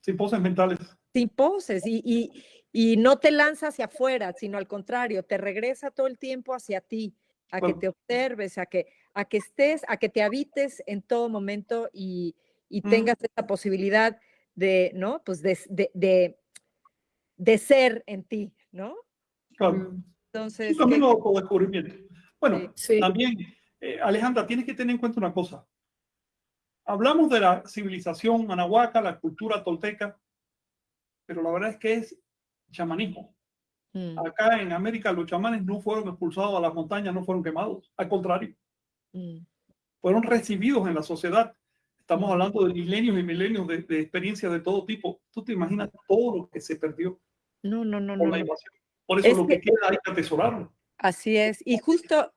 sin poses mentales.
Sin poses y, y, y, no te lanza hacia afuera, sino al contrario, te regresa todo el tiempo hacia ti, a que te observes, a que, a que estés, a que te habites en todo momento y, y tengas esa posibilidad de, ¿no? Pues de, de de ser en ti, ¿no?
Claro. Mm. Entonces. Un camino de descubrimiento. Bueno, también, eh, Alejandra, tienes que tener en cuenta una cosa. Hablamos de la civilización anahuaca, la cultura tolteca, pero la verdad es que es chamanismo. Mm. Acá en América los chamanes no fueron expulsados a las montañas, no fueron quemados, al contrario. Mm. Fueron recibidos en la sociedad Estamos hablando de milenios y milenios de, de experiencias de todo tipo. Tú te imaginas todo lo que se perdió.
No, no, no, no.
Por eso lo que, queda hay que atesorarlo.
Así es. Y justo,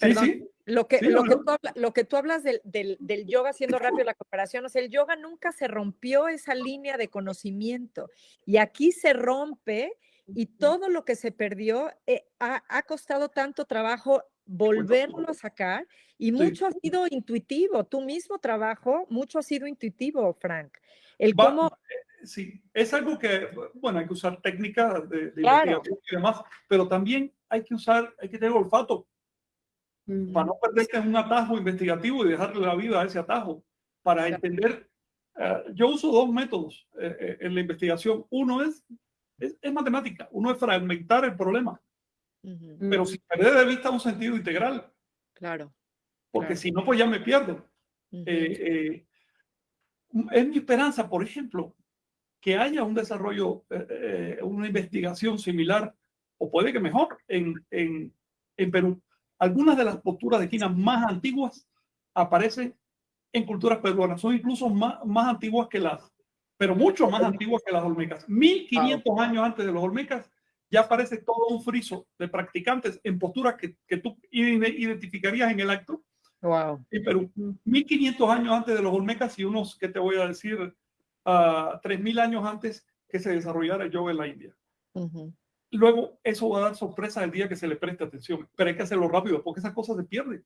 sí, sí. Lo, que, lo, que tú hablas, lo que tú hablas del, del, del, yoga, haciendo rápido la comparación, o sea, el yoga nunca se rompió esa línea de conocimiento. Y aquí se rompe y todo lo que se perdió eh, ha, ha, costado tanto trabajo volverlo a sacar y mucho ha sido intuitivo. Tu mismo trabajo, mucho ha sido intuitivo, Frank. El cómo...
Eh, sí, es algo que, bueno, hay que usar técnicas de, de investigación y demás, pero también hay que usar, hay que tener olfato para no perderse en un atajo investigativo y dejarle la vida a ese atajo, para entender. Eh, yo uso dos métodos eh, en la investigación. Uno es, es, es matemática, uno es fragmentar el problema pero sin perder de vista un sentido integral.
Claro.
Porque si no, pues ya me pierdo. Eh, eh, es mi esperanza, por ejemplo, que haya un desarrollo, eh, eh, una investigación similar, o puede que mejor, en, en, en Perú. Algunas de las posturas de quina más antiguas aparecen en culturas peruanas, son incluso más, más antiguas que las, pero mucho más antiguas que las olmecas. 1500 años antes de los olmecas ya aparece todo un friso de practicantes en posturas que, que tú identificarías en el acto.
Wow.
En Perú, 1500 años antes de los olmecas y unos, que te voy a decir, uh, ah, 3000 años antes que se desarrollara el yoga en la India. Luego, eso va a dar sorpresa el día que se le preste atención, pero hay que hacerlo rápido porque esas cosas se pierden.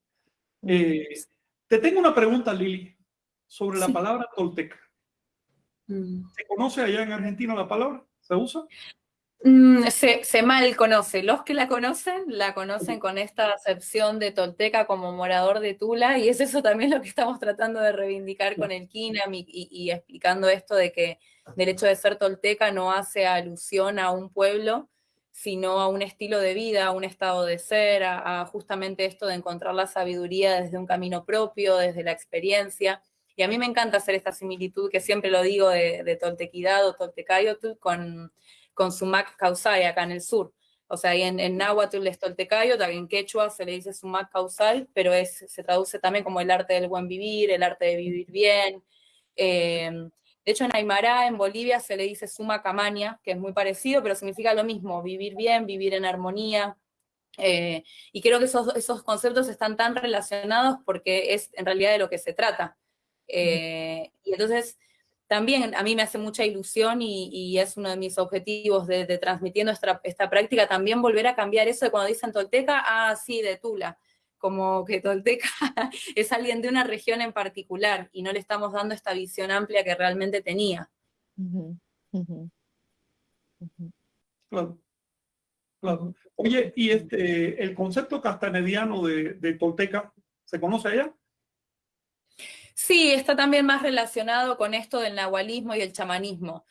Eh, te tengo una pregunta, Lili, sobre la palabra tolteca. Mm. ¿Se conoce allá en Argentina la palabra? ¿Se usa?
Mm, se, mal conoce. Los que la conocen, la conocen con esta acepción de tolteca como morador de Tula, y es eso también lo que estamos tratando de reivindicar con el KINAM y, explicando esto de que el hecho de ser tolteca no hace alusión a un pueblo, sino a un estilo de vida, a un estado de ser, a, justamente esto de encontrar la sabiduría desde un camino propio, desde la experiencia. Y a mí me encanta hacer esta similitud que siempre lo digo de, de toltequidad o toltecayotl con con Sumac causal acá en el sur. O sea, en, en náhuatl es toltecayo, en quechua se le dice sumac causal, pero es, se traduce también como el arte del buen vivir, el arte de vivir bien. Eh, de hecho, en Aymara, en Bolivia, se le dice suma camaña, que es muy parecido, pero significa lo mismo, vivir bien, vivir en armonía. Eh, y creo que esos, esos conceptos están tan relacionados porque es en realidad de lo que se trata. Eh, y entonces, también a mí me hace mucha ilusión y, es uno de mis objetivos de, transmitiendo esta, esta, práctica, también volver a cambiar eso de cuando dicen Tolteca, ah, sí, de Tula, como que Tolteca [laughs] es alguien de una región en particular y no le estamos dando esta visión amplia que realmente tenía.
Claro. Claro. Oye, ¿y este, el concepto castanediano de, de Tolteca se conoce allá?
Sí, está también más relacionado con esto del nahualismo y el chamanismo.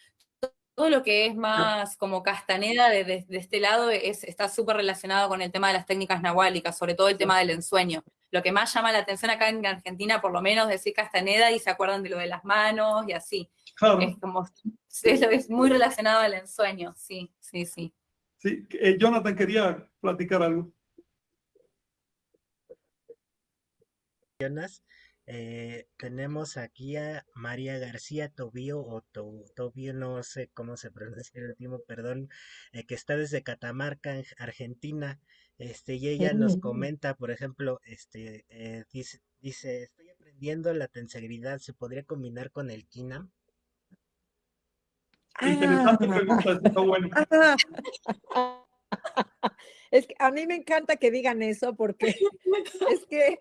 Todo lo que es más como Castaneda de, este lado es, está súper relacionado con el tema de las técnicas nahuálicas, sobre todo el tema del ensueño. Lo que más llama la atención acá en Argentina, por lo menos, es decir Castaneda y se acuerdan de lo de las manos y así. Es como, es, muy relacionado al ensueño, sí, sí, sí.
Sí, eh, Jonathan quería platicar algo.
Eh, tenemos aquí a María García Tobío, o Tobío, no sé cómo se [laughs] pronuncia el último, perdón, eh, que está desde Catamarca, Argentina. Este, y ella nos comenta, por ejemplo, este, eh, dice, dice, estoy aprendiendo la tensegridad, ¿se podría combinar con el Kinam?
Interesante pregunta, está bueno. [laughs]
Es que a mí me encanta que digan eso porque [laughs] es que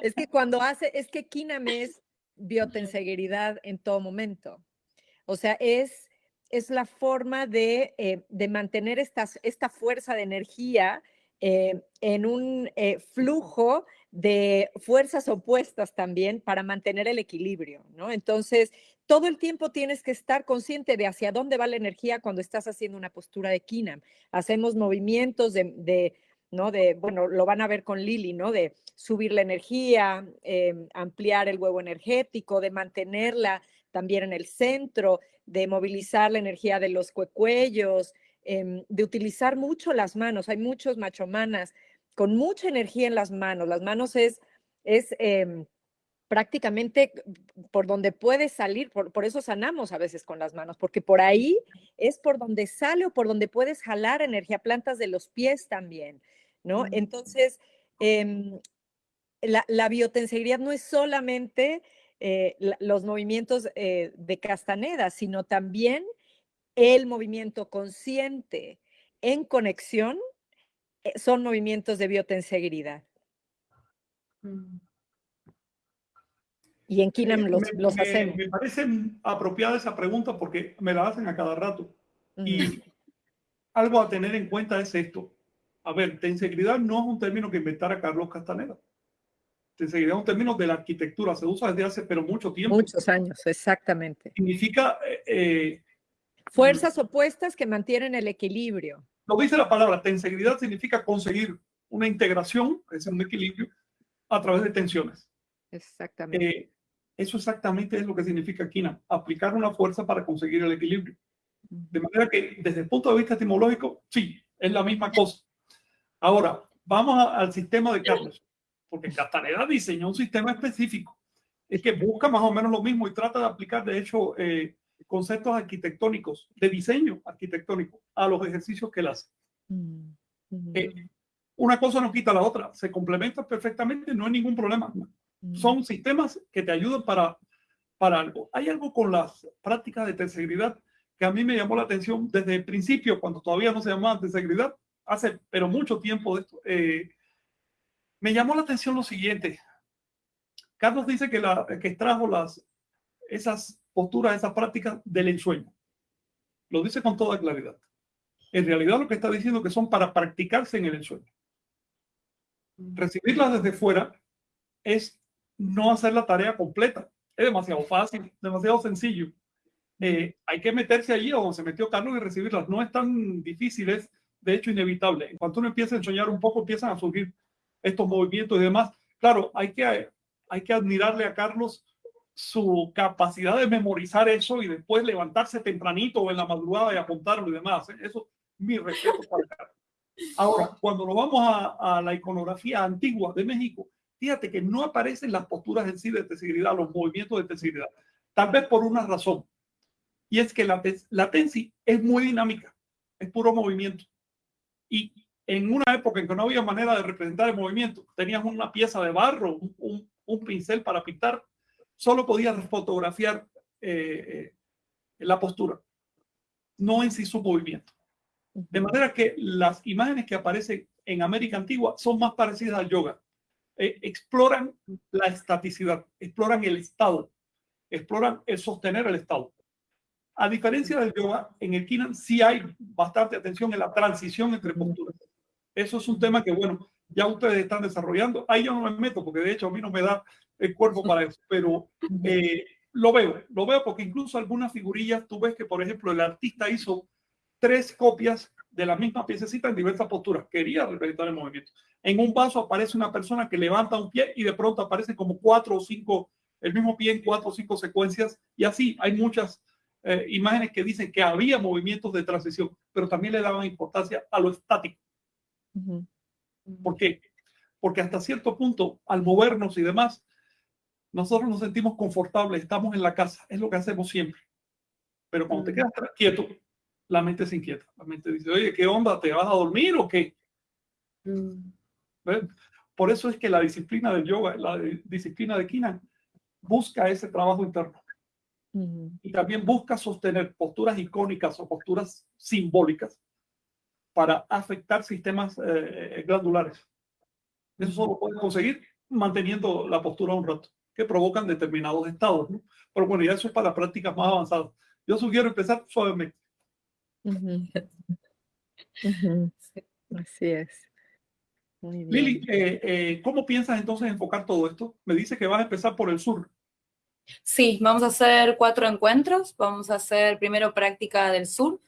es que cuando hace, es que Kinam es biotensegridad en todo momento. O sea, es, es la forma de, eh, de mantener esta, esta fuerza de energía eh, en un eh, flujo de fuerzas opuestas también para mantener el equilibrio, ¿no? Entonces, todo el tiempo tienes que estar consciente de hacia dónde va la energía cuando estás haciendo una postura de Kinam. Hacemos movimientos de ¿no? De, bueno, lo van a ver con Lili, ¿no? De subir la energía, em, ampliar el huevo energético, de mantenerla también en el centro, de movilizar la energía de los cuellos, em, de utilizar mucho las manos. Hay muchos machomanas con mucha energía en las manos. Las manos es, es em, prácticamente por donde puede salir, por, por, eso sanamos a veces con las manos, porque por ahí es por donde sale o por donde puedes jalar energía, plantas de los pies también. ¿No? Entonces, em, la, la, biotensegridad no es solamente eh, los movimientos eh, de Castaneda, sino también el movimiento consciente en conexión eh, son movimientos de biotensegridad. Mm. Y en Kinam los, los hacemos.
Me parece apropiada esa pregunta porque me la hacen a cada rato. Y algo a tener en cuenta es esto a ver, tensegridad no es un término que inventara Carlos Castaneda. Tensegridad es un término de la arquitectura, se usa desde hace pero mucho tiempo.
Muchos años, exactamente.
Significa... Eh, eh,
Fuerzas opuestas que mantienen el equilibrio.
Lo dice la palabra, tensegridad significa conseguir una integración, es un equilibrio, a través de tensiones.
Exactamente. Eh,
Eso exactamente es lo que significa Kina, aplicar una fuerza para conseguir el equilibrio. De manera que desde el punto de vista etimológico, sí, es la misma cosa. Ahora, vamos al sistema de Carlos, porque Castaneda diseñó un sistema específico. Es que busca más o menos lo mismo y trata de aplicar, de hecho, eh, conceptos arquitectónicos, de diseño arquitectónico, a los ejercicios que él hace. Mm, eh, una cosa no quita la otra, se complementan perfectamente, no hay ningún problema. Mm. Son sistemas que te ayudan para, para algo. Hay algo con las prácticas de terceridad que a mí me llamó la atención desde el principio, cuando todavía no se llamaba terceridad, hace pero mucho tiempo de esto. Eh, me llamó la atención lo siguiente. Carlos dice que, la, que extrajo las, esas posturas, esas prácticas del ensueño. Lo dice con toda claridad. En realidad lo que está diciendo es que son para practicarse en el ensueño. Recibirlas desde fuera es no hacer la tarea completa. Es demasiado fácil, demasiado sencillo. Eh, hay que meterse allí donde se metió Carlos y recibirlas. No es tan difícil, es de hecho inevitable. En cuanto uno empieza a ensoñar un poco, empiezan a surgir estos movimientos y demás. Claro, hay que, hay que admirarle a Carlos su capacidad de memorizar eso y después levantarse tempranito o en la madrugada y apuntarlo y demás. ¿eh? Eso, mi respeto para Carlos. Ahora, cuando nos vamos a, la iconografía antigua de México, fíjate que no aparecen las posturas en sí de tesiguridad, los movimientos de tesiguridad. Tal vez por una razón. Y es que la, la tensi es muy dinámica, es puro movimiento. Y en una época en que no había manera de representar el movimiento, tenías una pieza de barro, un, un, pincel para pintar, solo podías fotografiar eh, la postura, no en sí su movimiento. De manera que las imágenes que aparecen en América Antigua son más parecidas al yoga. Eh, exploran la estaticidad, exploran el estado, exploran el sostener el estado. A diferencia del yoga, en el Kinan sí hay bastante atención en la transición entre posturas. Eso es un tema que, bueno, ya ustedes están desarrollando. Ahí yo no me meto porque de hecho a mí no me da el cuerpo para eso, pero eh, lo veo, lo veo porque incluso algunas figurillas, tú ves que, por ejemplo, el artista hizo tres copias de la misma piececita en diversas posturas. Quería representar el movimiento. En un vaso aparece una persona que levanta un pie y de pronto aparecen como cuatro o cinco, el mismo pie en cuatro o cinco secuencias. Y así hay muchas eh, imágenes que dicen que había movimientos de transición, pero también le daban importancia a lo estático. ¿Por qué? Porque hasta cierto punto, al movernos y demás, nosotros nos sentimos confortables, estamos en la casa, es lo que hacemos siempre. Pero cuando te quedas quieto, la mente se inquieta. La mente dice, oye, ¿qué onda? ¿Te vas a dormir o qué? Por eso es que la disciplina del yoga, la disciplina de Kina, busca ese trabajo interno. Y también busca sostener posturas icónicas o posturas simbólicas para afectar sistemas eh, eh, glandulares. Eso solo puede conseguir manteniendo la postura un rato, que provocan determinados estados. Pero bueno, ya eso es para prácticas más avanzadas. Yo sugiero empezar suavemente. [laughs]
Así es.
Lili, eh, ¿cómo piensas entonces enfocar todo esto? Me dice que vas a empezar por el sur.
Sí, vamos a hacer cuatro encuentros. Vamos a hacer primero práctica del sur,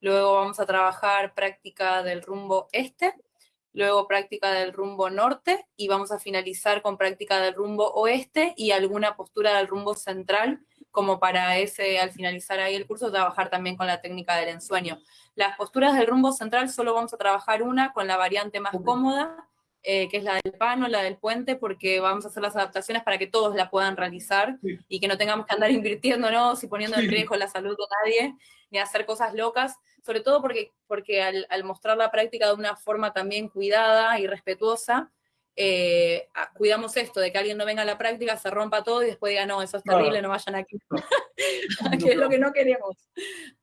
luego vamos a trabajar práctica del rumbo este, luego práctica del rumbo norte y vamos a finalizar con práctica del rumbo oeste y alguna postura del rumbo central, como para ese, al finalizar ahí el curso, trabajar también con la técnica del ensueño. Las posturas del rumbo central solo vamos a trabajar una con la variante más cómoda, eh, que es la del pano, la del puente, porque vamos a hacer las adaptaciones para que todos la puedan realizar y que no tengamos que andar [laughs] invirtiéndonos y poniendo en riesgo la salud de nadie, ni hacer cosas locas, sobre todo porque, porque al, mostrar la práctica de una forma también cuidada y respetuosa, eh, cuidamos esto, de que alguien no venga a la práctica, se rompa todo y después diga, no, eso es terrible, no vayan aquí. [laughs] [laughs] que es lo que no queremos.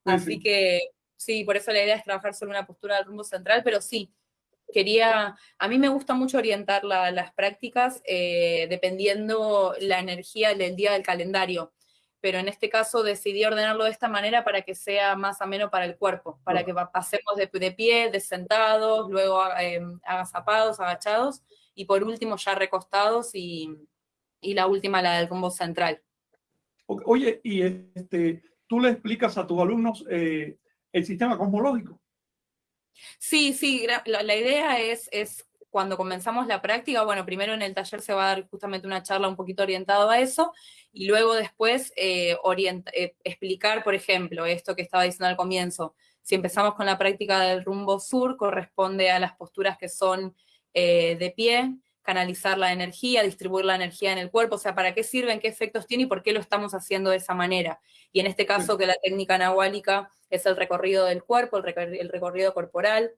Así que sí, por eso la idea es trabajar sobre una postura del rumbo central, pero sí, quería, a mí me gusta mucho orientar las prácticas eh, dependiendo la energía del día del calendario, pero en este caso decidí ordenarlo de esta manera para que sea más ameno para el cuerpo, para que pasemos de, pie, de sentados, luego eh, agazapados, agachados, y por último ya recostados y, la última la del combo central.
Oye, y este, tú le explicas a tus alumnos eh, el sistema cosmológico.
Sí, sí, la, idea es, es cuando comenzamos la práctica, bueno, primero en el taller se va a dar justamente una charla un poquito orientada a eso, y luego después eh, eh, explicar, por ejemplo, esto que estaba diciendo al comienzo, si empezamos con la práctica del rumbo sur, corresponde a las posturas que son eh, de pie, canalizar la energía, distribuir la energía en el cuerpo, o sea, para qué sirven, qué efectos tiene y por qué lo estamos haciendo de esa manera. Y en este caso que la técnica nahuálica es el recorrido del cuerpo, el, recorrido corporal,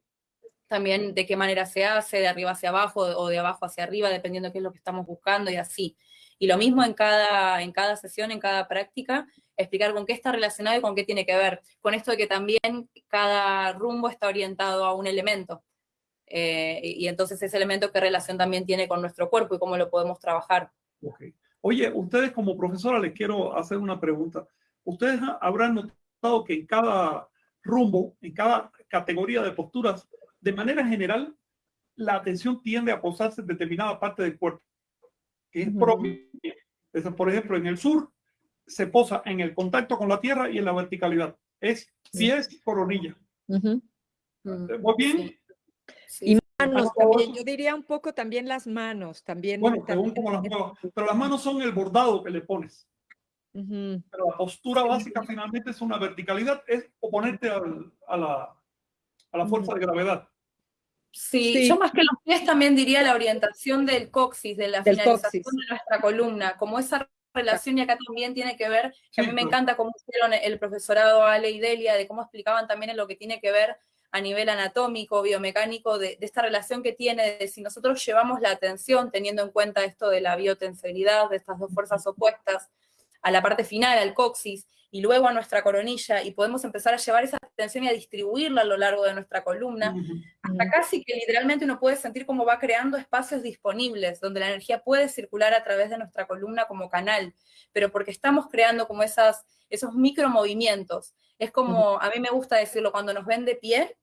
también de qué manera se hace, de arriba hacia abajo o de abajo hacia arriba, dependiendo de qué es lo que estamos buscando y así. Y lo mismo en cada, en cada sesión, en cada práctica, explicar con qué está relacionado y con qué tiene que ver. Con esto de que también cada rumbo está orientado a un elemento. Eh, y entonces ese elemento qué relación también tiene con nuestro cuerpo y cómo lo podemos trabajar.
Oye, ustedes como profesora les quiero hacer una pregunta. Ustedes habrán notado que en cada rumbo, en cada categoría de posturas, de manera general, la atención tiende a posarse en determinada parte del cuerpo, que es propia. Por ejemplo, en el sur se posa en el contacto con la tierra y en la verticalidad. Es pies y coronilla. Muy bien.
Y manos también, yo diría un poco también las manos, también.
Bueno, según como las manos, pero las manos son el bordado que le pones. Pero la postura básica finalmente es una verticalidad, es oponerte al, a, la, a la fuerza de gravedad.
Sí, yo más que los pies también diría la orientación del coxis, de la finalización de nuestra columna, como esa relación y acá también tiene que ver, que a mí me encanta cómo hicieron el profesorado Ale y Delia, de cómo explicaban también en lo que tiene que ver a nivel anatómico, biomecánico, de, esta relación que tiene, de si nosotros llevamos la atención, teniendo en cuenta esto de la biotensibilidad, de estas dos fuerzas opuestas, a la parte final, al coxis, y luego a nuestra coronilla, y podemos empezar a llevar esa atención y a distribuirla a lo largo de nuestra columna, hasta casi que literalmente uno puede sentir cómo va creando espacios disponibles, donde la energía puede circular a través de nuestra columna como canal, pero porque estamos creando como esas, esos micromovimientos. Es como, a mí me gusta decirlo, cuando nos ven de pie,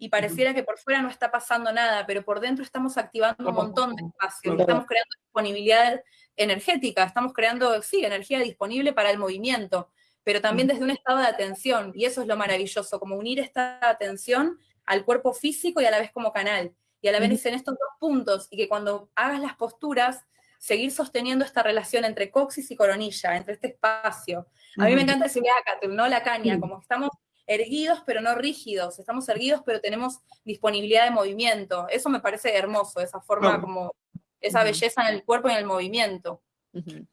y pareciera que por fuera no está pasando nada, pero por dentro estamos activando un montón de espacios, estamos creando disponibilidad energética, estamos creando, sí, energía disponible para el movimiento, pero también desde un estado de atención, y eso es lo maravilloso, como unir esta atención al cuerpo físico y a la vez como canal, y a la vez en estos dos puntos, y que cuando hagas las posturas, seguir sosteniendo esta relación entre coxis y coronilla, entre este espacio. A mí me encanta decir acá, ¿no? La caña, como que estamos erguidos pero no rígidos, estamos erguidos pero tenemos disponibilidad de movimiento. Eso me parece hermoso, esa forma como, esa belleza en el cuerpo y en el movimiento.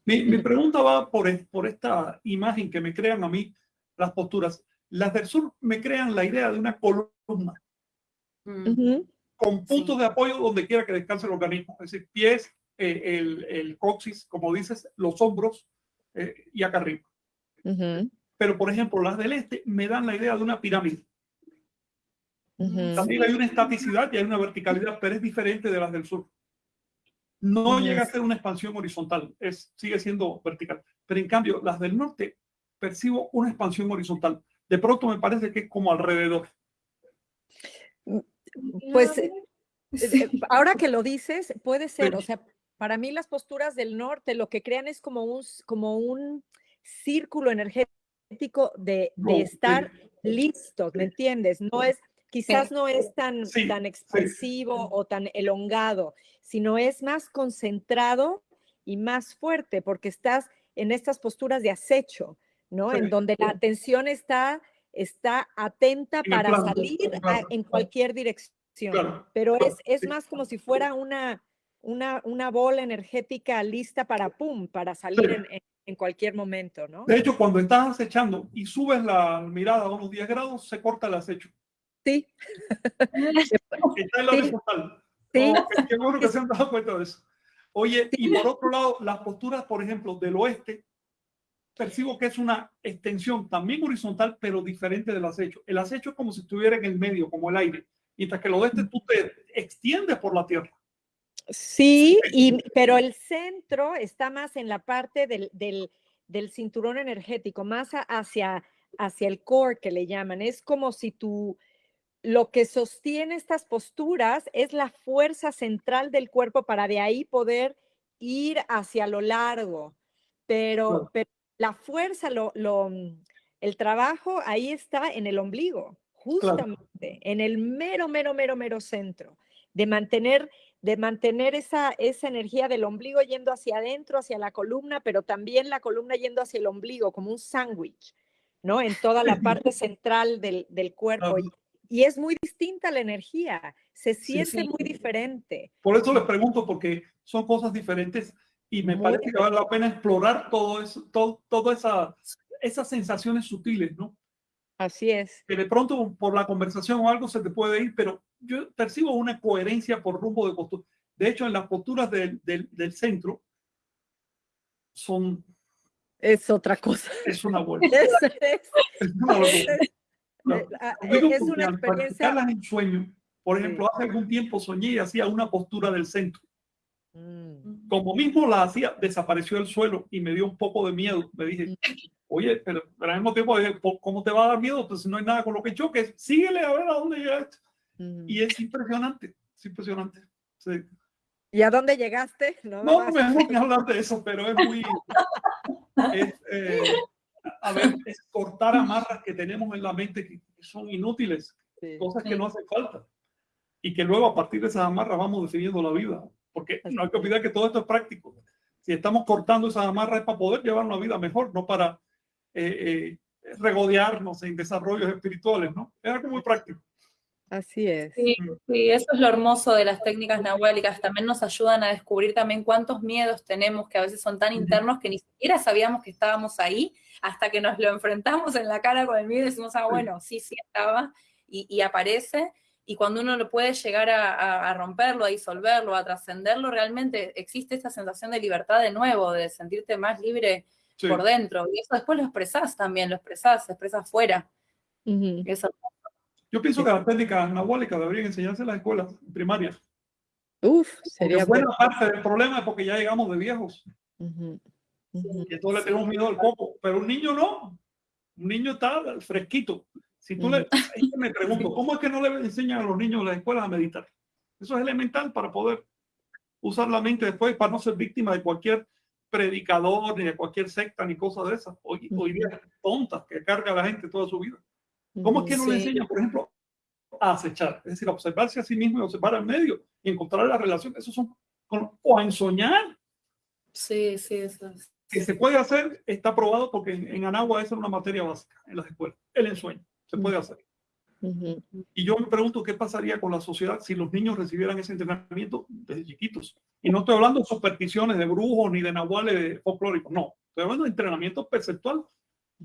mi, pregunta va por, por esta imagen que me crean a mí las posturas. Las del sur me crean la idea de una columna mm. con puntos de apoyo donde quiera que descanse el organismo, es decir, pies, eh, el, el, coxis, como dices, los hombros eh, y acá arriba. Pero, por ejemplo, las del este me dan la idea de una pirámide. También hay una estaticidad y hay una verticalidad, pero es diferente de las del sur. No llega a ser una expansión horizontal, es, sigue siendo vertical. Pero en cambio, las del norte percibo una expansión horizontal. De pronto me parece que es como alrededor.
Pues eh, eh, ahora que lo dices, puede ser, o sea, para mí las posturas del norte lo que crean es como un, como un círculo energético de, de estar listos, ¿me entiendes? No es, quizás no es tan, tan expresivo o tan elongado, sino es más concentrado y más fuerte porque estás en estas posturas de acecho, ¿no? En donde la atención está, está atenta para salir en cualquier dirección, pero es, es más como si fuera una, una, una bola energética lista para, pum, para salir en en cualquier momento, ¿no?
De hecho, cuando estás acechando y subes la mirada a unos 10 grados, se corta el acecho.
Sí. [laughs]
Está en la horizontal. Sí. qué bueno que se han dado cuenta de eso. Oye, y por otro lado, las posturas, por ejemplo, del oeste, percibo que es una extensión también horizontal, pero diferente del acecho. El acecho es como si estuviera en el medio, como el aire, mientras que el oeste tú te extiendes por la tierra.
Sí, y, pero el centro está más en la parte del, del, del cinturón energético, más hacia, hacia el core que le llaman. Es como si tú, lo que sostiene estas posturas es la fuerza central del cuerpo para de ahí poder ir hacia lo largo. Pero, pero la fuerza, lo, lo, el trabajo ahí está en el ombligo, justamente, en el mero, mero, mero, mero centro, de mantener de mantener esa, esa energía del ombligo yendo hacia adentro, hacia la columna, pero también la columna yendo hacia el ombligo, como un sándwich, ¿no? En toda la [laughs] parte central del, del cuerpo. Y, y, es muy distinta la energía, se siente muy diferente.
Por eso les pregunto, porque son cosas diferentes y me parece que vale la pena explorar todo eso, todo, todas esa, esas sensaciones sutiles, ¿no?
Así es.
Que de pronto por la conversación o algo se te puede ir, pero yo percibo una coherencia por rumbo de postura. De hecho, en las posturas del, del, del centro son...
Es otra cosa.
Es una [laughs] buena. es, es, es, una [laughs]
es una experiencia...
en sueño. Por ejemplo, hace algún tiempo soñé y hacía una postura del centro. Mm. Como mismo la hacía, desapareció el suelo y me dio un poco de miedo. Me dije, mm. oye, pero, al mismo tiempo, ¿cómo te va a dar miedo? Pues no hay nada con lo que choques, síguele a ver a dónde llegaste. Y es impresionante, es impresionante. Sí.
¿Y a dónde llegaste?
No, no me voy a hablar de eso, pero es muy... es, eh, a ver, es cortar amarras que tenemos en la mente que son inútiles, cosas que no hacen falta. Y que luego a partir de esas amarras vamos definiendo la vida. Porque no hay que olvidar que todo esto es práctico. Si estamos cortando esas amarras es para poder llevar una vida mejor, no para eh, eh, regodearnos en desarrollos espirituales, ¿no? Es algo muy práctico.
Así es.
Sí, sí, eso es lo hermoso de las técnicas nahuálicas. También nos ayudan a descubrir también cuántos miedos tenemos que a veces son tan internos que ni siquiera sabíamos que estábamos ahí hasta que nos lo enfrentamos en la cara con el miedo y decimos, ah, bueno, sí, sí estaba y, y aparece. Y cuando uno lo puede llegar a, a romperlo, a disolverlo, a trascenderlo, realmente existe esta sensación de libertad de nuevo, de sentirte más libre sí. por dentro. Y eso después lo expresás también, lo expresás, se expresa afuera. Uh -huh. Eso
yo pienso que las técnicas nahuálicas deberían enseñarse en las escuelas primarias.
Uf, sería
buena parte del problema es porque ya llegamos de viejos. Uh -huh. Uh -huh. Y entonces le tenemos miedo al coco. Pero un niño no. Un niño está fresquito. Si tú uh -huh. le, me pregunto, ¿cómo es que no le enseñan a los niños en las escuelas a meditar? Eso es elemental para poder usar la mente después, para no ser víctima de cualquier predicador, ni de cualquier secta, ni cosa de esas. Hoy, hoy día tontas que carga la gente toda su vida. ¿Cómo es que no sí. le enseña, por ejemplo, a acechar? Es decir, a observarse a sí mismo y observar al medio y encontrar la relación. Eso son, o a ensoñar.
Sí, sí, eso es.
Que se puede hacer, está probado porque en, en Anagua esa es una materia básica en las escuelas. El ensueño, se puede hacer. Uh -huh. Y yo me pregunto qué pasaría con la sociedad si los niños recibieran ese entrenamiento desde chiquitos. Y no estoy hablando de supersticiones de brujos ni de nahuales folclóricos, no. Estoy hablando de entrenamiento perceptual.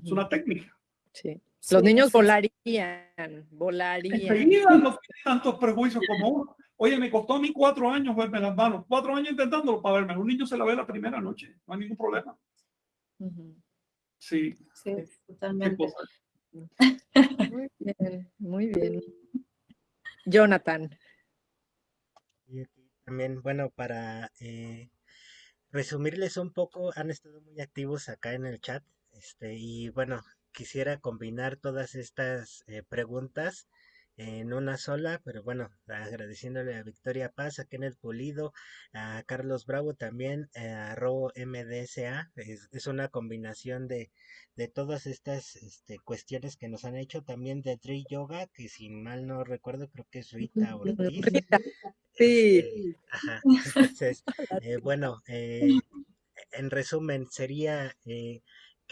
Es una técnica.
Sí. Los sí, niños volarían, volarían.
Enseguida no tienen tantos prejuicios como uno. Oye, me costó a mí cuatro años verme las manos, cuatro años intentándolo para verme. Un niño se la ve la primera noche, no hay ningún problema. Uh -huh. Sí.
Sí, totalmente.
Muy bien, muy bien. Jonathan.
Y también, bueno, para eh, resumirles un poco, han estado muy activos acá en el chat. Este, y bueno, quisiera combinar todas estas eh, preguntas en una sola, pero bueno, agradeciéndole a Victoria Paz, a Kenneth Pulido, a Carlos Bravo también, eh, a Ro MDSA, es, es, una combinación de, de todas estas este, cuestiones que nos han hecho, también de Tree Yoga, que si mal no recuerdo, creo que es Rita Ortiz. [laughs]
Sí.
Este, ajá, [laughs] entonces, eh, bueno, eh, en resumen, sería eh,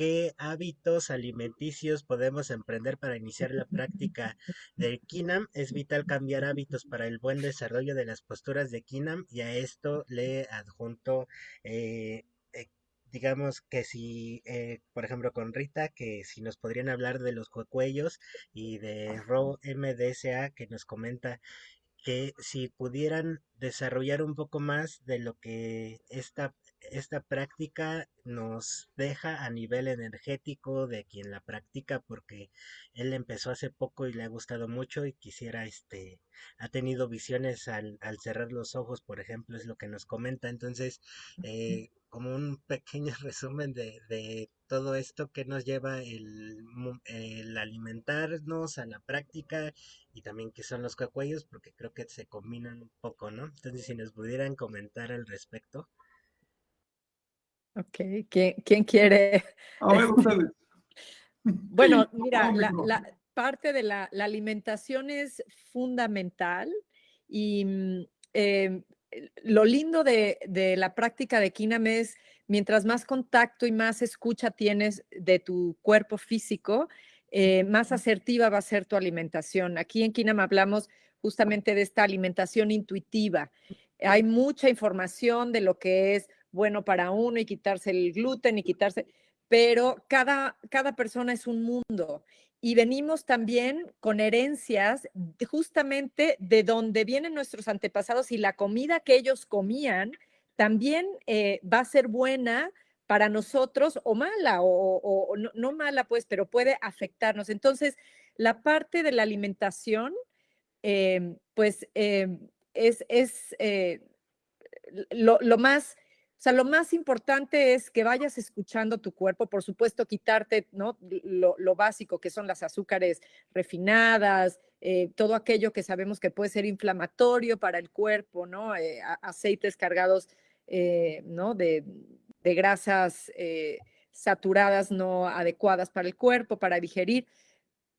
qué hábitos alimenticios podemos emprender para iniciar la práctica del Kinam. Es vital cambiar hábitos para el buen desarrollo de las posturas de Kinam y a esto le adjunto eh, eh, digamos que si, eh, por ejemplo, con Rita, que si nos podrían hablar de los cuellos y de Ro MDSA, que nos comenta que si pudieran desarrollar un poco más de lo que esta esta práctica nos deja a nivel energético de quien la practica porque él empezó hace poco y le ha gustado mucho y quisiera este ha tenido visiones al, al cerrar los ojos por ejemplo es lo que nos comenta. Entonces eh, como un [laughs] pequeño resumen de, de, todo esto que nos lleva el, el, alimentarnos a la práctica y también que son los cacuellos porque creo que se combinan un poco no entonces si nos pudieran comentar al respecto
Ok, ¿quién, quién quiere?
A ver, ustedes. [laughs]
bueno, mira, la, la, parte de la, la, alimentación es fundamental y mm, eh, lo lindo de, de, la práctica de Kinam es, mientras más contacto y más escucha tienes de tu cuerpo físico, eh, más asertiva va a ser tu alimentación. Aquí en Kinam hablamos justamente de esta alimentación intuitiva. Hay mucha información de lo que es bueno para uno y quitarse el gluten y quitarse, pero cada, cada persona es un mundo y venimos también con herencias justamente de donde vienen nuestros antepasados y la comida que ellos comían también eh, va a ser buena para nosotros o mala o, no, mala pues, pero puede afectarnos. Entonces, la parte de la alimentación, em, pues em, es, es eh, lo, lo, más o sea, lo más importante es que vayas escuchando tu cuerpo, por supuesto, quitarte ¿no? lo, básico que son las azúcares refinadas, eh, todo aquello que sabemos que puede ser inflamatorio para el cuerpo, ¿no? Eh, aceites cargados eh, ¿no? de, de grasas saturadas no adecuadas para el cuerpo, para digerir.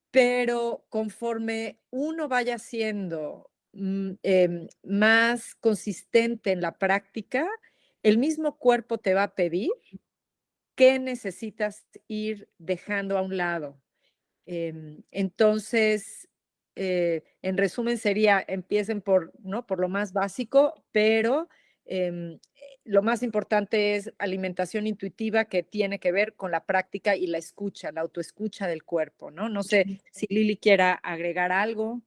Pero conforme uno vaya siendo mm, em, más consistente en la práctica, el mismo cuerpo te va a pedir qué necesitas ir dejando a un lado. Em, entonces, eh, en resumen sería, empiecen por, ¿no? por lo más básico, pero em, lo más importante es alimentación intuitiva que tiene que ver con la práctica y la escucha, la autoescucha del cuerpo, ¿no? No sé si Lili quiera agregar algo.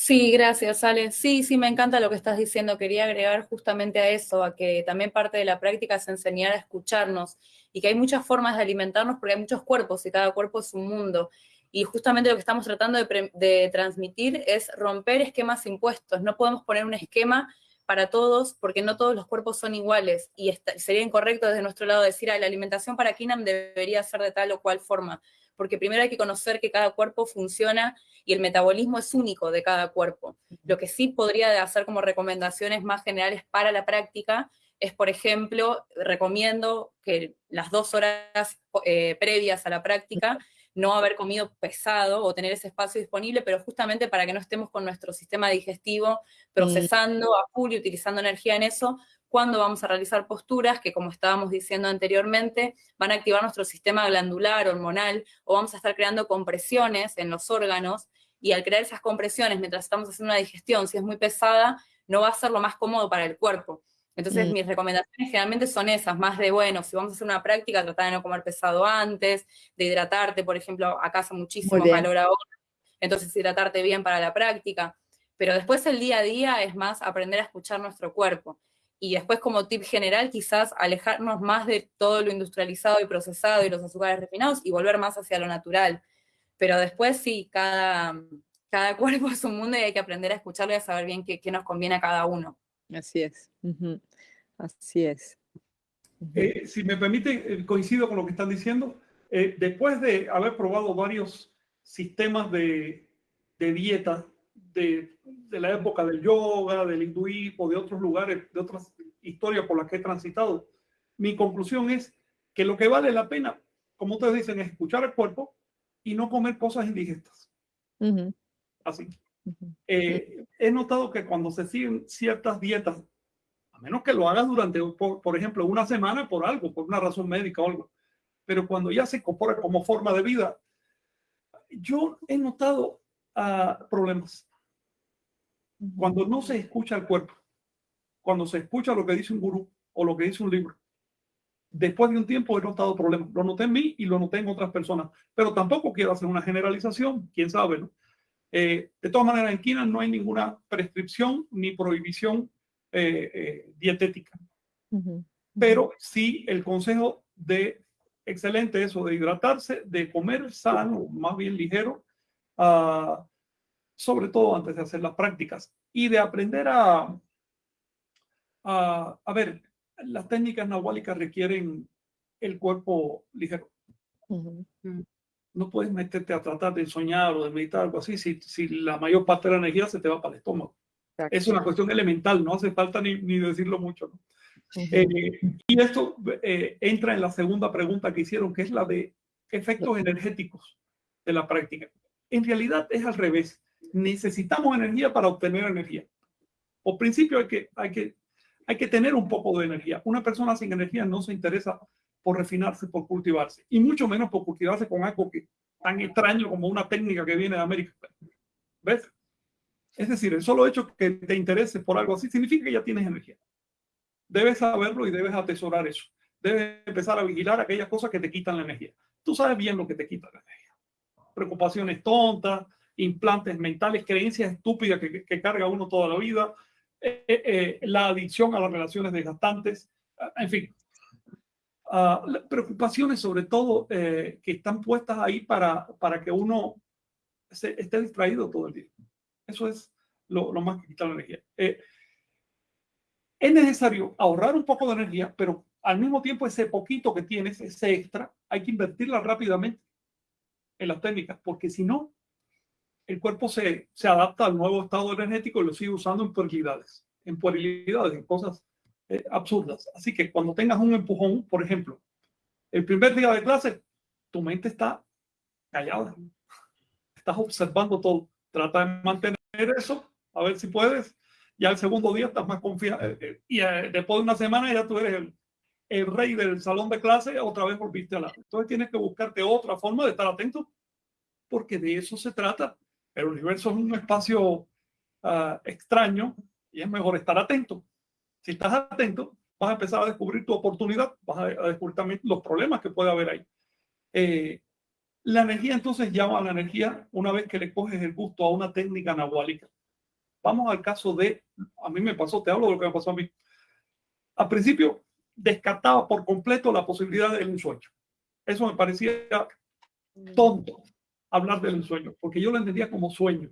Sí, gracias, Ale. Sí, sí, me encanta lo que estás diciendo. Quería agregar justamente a eso, a que también parte de la práctica es enseñar a escucharnos y que hay muchas formas de alimentarnos porque hay muchos cuerpos y cada cuerpo es un mundo. Y justamente lo que estamos tratando de, transmitir es romper esquemas impuestos. No podemos poner un esquema para todos porque no todos los cuerpos son iguales y sería incorrecto desde nuestro lado decir, ah, la alimentación para Kinam debería ser de tal o cual forma porque primero hay que conocer que cada cuerpo funciona y el metabolismo es único de cada cuerpo. Lo que sí podría hacer como recomendaciones más generales para la práctica es, por ejemplo, recomiendo que las dos horas eh, previas a la práctica no haber comido pesado o tener ese espacio disponible, pero justamente para que no estemos con nuestro sistema digestivo procesando a full y utilizando energía en eso, cuando vamos a realizar posturas que, como estábamos diciendo anteriormente, van a activar nuestro sistema glandular, hormonal, o vamos a estar creando compresiones en los órganos, y al crear esas compresiones mientras estamos haciendo una digestión, si es muy pesada, no va a ser lo más cómodo para el cuerpo. Entonces, mm. mis recomendaciones generalmente son esas, más de, bueno, si vamos a hacer una práctica, tratar de no comer pesado antes, de hidratarte, por ejemplo, acá hace muchísimo calor ahora, entonces hidratarte bien para la práctica. Pero después el día a día es más aprender a escuchar nuestro cuerpo y después como tip general quizás alejarnos más de todo lo industrializado y procesado y los azúcares refinados y volver más hacia lo natural. Pero después sí, cada, cada [laughs] cuerpo es un mundo y hay que aprender a escucharlo y a saber bien qué, qué nos conviene a cada uno.
Así es, así es.
Eh, si me permite, eh, coincido con lo que están diciendo. Eh, después de haber probado varios sistemas de, de dieta de, la época del yoga, del hinduismo, de otros lugares, de otras historias por las que he transitado. Mi conclusión es que lo que vale la pena, como ustedes dicen, es escuchar el cuerpo y no comer cosas indigestas. Así. Eh, he notado que cuando se siguen ciertas dietas, a menos que lo hagas durante, por, por, ejemplo, una semana por algo, por una razón médica o algo, pero cuando ya se incorpora como forma de vida, yo he notado uh, problemas. Cuando no se escucha el cuerpo, cuando se escucha lo que dice un gurú o lo que dice un libro, después de un tiempo he notado problemas. Lo noté en mí y lo noté en otras personas. Pero tampoco quiero hacer una generalización, quién sabe, ¿no? Eh, de todas maneras, en Quina no hay ninguna prescripción ni prohibición eh, eh, dietética. Pero sí el consejo de excelente eso, de hidratarse, de comer sano, más bien ligero, uh, sobre todo antes de hacer las prácticas y de aprender a, a, ver, las técnicas nahuálicas requieren el cuerpo ligero. Mm. No puedes meterte a tratar de soñar o de meditar algo así si, si la mayor parte de la energía se te va para el estómago. Es una cuestión elemental, no hace falta ni, ni decirlo mucho. Eh, y esto eh, entra en la segunda pregunta que hicieron, que es la de efectos energéticos de la práctica. En realidad es al revés necesitamos energía para obtener energía. Por principio hay que, hay, que, hay que tener un poco de energía. Una persona sin energía no se interesa por refinarse, por cultivarse, y mucho menos por cultivarse con algo que, tan extraño como una técnica que viene de América. ¿Ves? Es decir, el solo hecho que te interese por algo así significa que ya tienes energía. Debes saberlo y debes atesorar eso. Debes empezar a vigilar aquellas cosas que te quitan la energía. Tú sabes bien lo que te quita la energía. Preocupaciones tontas, implantes mentales, creencias estúpidas que, que carga uno toda la vida, eh, eh, eh, la adicción a las relaciones desgastantes, en fin, uh, preocupaciones sobre todo que están puestas ahí para, para que uno se, esté distraído todo el día. Eso es lo, lo más que quita la energía. es necesario ahorrar un poco de energía, pero al mismo tiempo ese poquito que tienes, ese extra, hay que invertirla rápidamente en las técnicas, porque si no, el cuerpo se, se adapta al nuevo estado energético y lo sigue usando en puerilidades, en puerilidades, en cosas eh, absurdas. Así que cuando tengas un empujón, por ejemplo, el primer día de clase, tu mente está callada. Estás observando todo. Trata de mantener eso, a ver si puedes. Ya el segundo día estás más confiado. Eh, eh, y después de una semana ya tú eres el, el rey del salón de clase, otra vez volviste a la. Entonces tienes que buscarte otra forma de estar atento, porque de eso se trata el universo es un espacio uh, extraño y es mejor estar atento. Si estás atento, vas a empezar a descubrir tu oportunidad, vas a, descubrir también los problemas que puede haber ahí. Eh, la energía entonces llama a la energía una vez que le coges el gusto a una técnica anahuálica. Vamos al caso de, a mí me pasó, te hablo de lo que me pasó a mí. Al principio descartaba por completo la posibilidad del ensueño. Eso me parecía tonto hablar del sueño, porque yo lo entendía como sueño.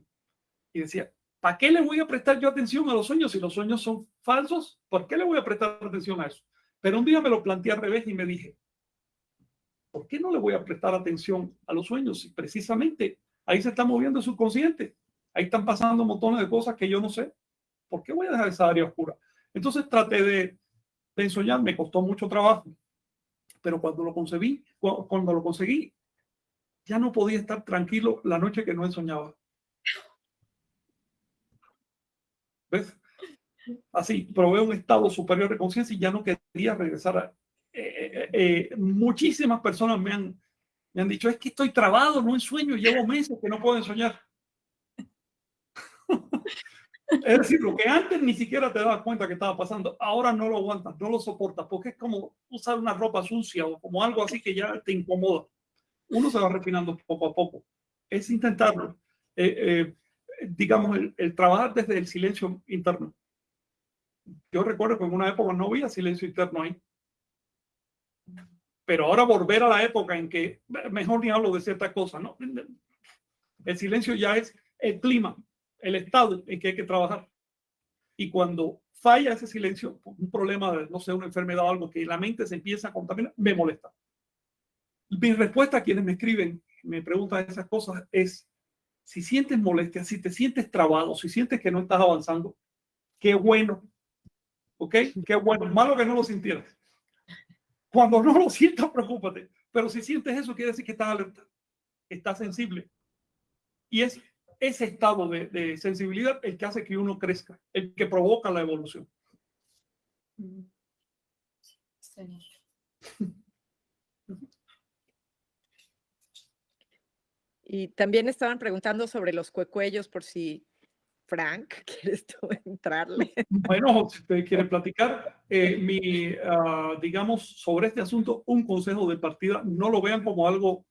Y decía, ¿para qué le voy a prestar yo atención a los sueños si los sueños son falsos? ¿Por qué le voy a prestar atención a eso? Pero un día me lo planteé al revés y me dije, ¿por qué no le voy a prestar atención a los sueños si precisamente ahí se está moviendo el subconsciente? Ahí están pasando montones de cosas que yo no sé. ¿Por qué voy a dejar esa área oscura? Entonces traté de, de ensoñar, me costó mucho trabajo, pero cuando lo conseguí, cuando lo conseguí, ya no podía estar tranquilo la noche que no soñaba. ¿Ves? Así, probé un estado superior de conciencia y ya no quería regresar a... Eh, eh, eh, muchísimas personas me han, me han dicho, es que estoy trabado, no sueño, llevo meses que no puedo soñar. [laughs] es decir, lo que antes ni siquiera te dabas cuenta que estaba pasando, ahora no lo aguantas, no lo soportas, porque es como usar una ropa sucia o como algo así que ya te incomoda uno se va refinando poco a poco. Es intentarlo. Eh, eh, digamos, el, trabajar desde el silencio interno. Yo recuerdo que en una época no había silencio interno ahí. Pero ahora volver a la época en que mejor ni hablo de ciertas cosas, ¿no? El silencio ya es el clima, el estado en que hay que trabajar. Y cuando falla ese silencio, un problema no sé, una enfermedad o algo que la mente se empieza a contaminar, me molesta. Mi respuesta a quienes me escriben, me preguntan esas cosas es, si sientes molestia, si te sientes trabado, si sientes que no estás avanzando, qué bueno. ¿Ok? Qué bueno. Malo que no lo sintieras. Cuando no lo sientas, preocúpate. Pero si sientes eso, quiere decir que estás alerta, estás sensible. Y es ese estado de, de sensibilidad el que hace que uno crezca, el que provoca la evolución. [laughs]
Y también estaban preguntando sobre los cuecuellos por si Frank, [laughs] ¿quieres tú entrarle?
Bueno, si usted [laughs] quiere platicar, eh, mi, ah, digamos, sobre este asunto, un consejo de partida, no lo vean como algo,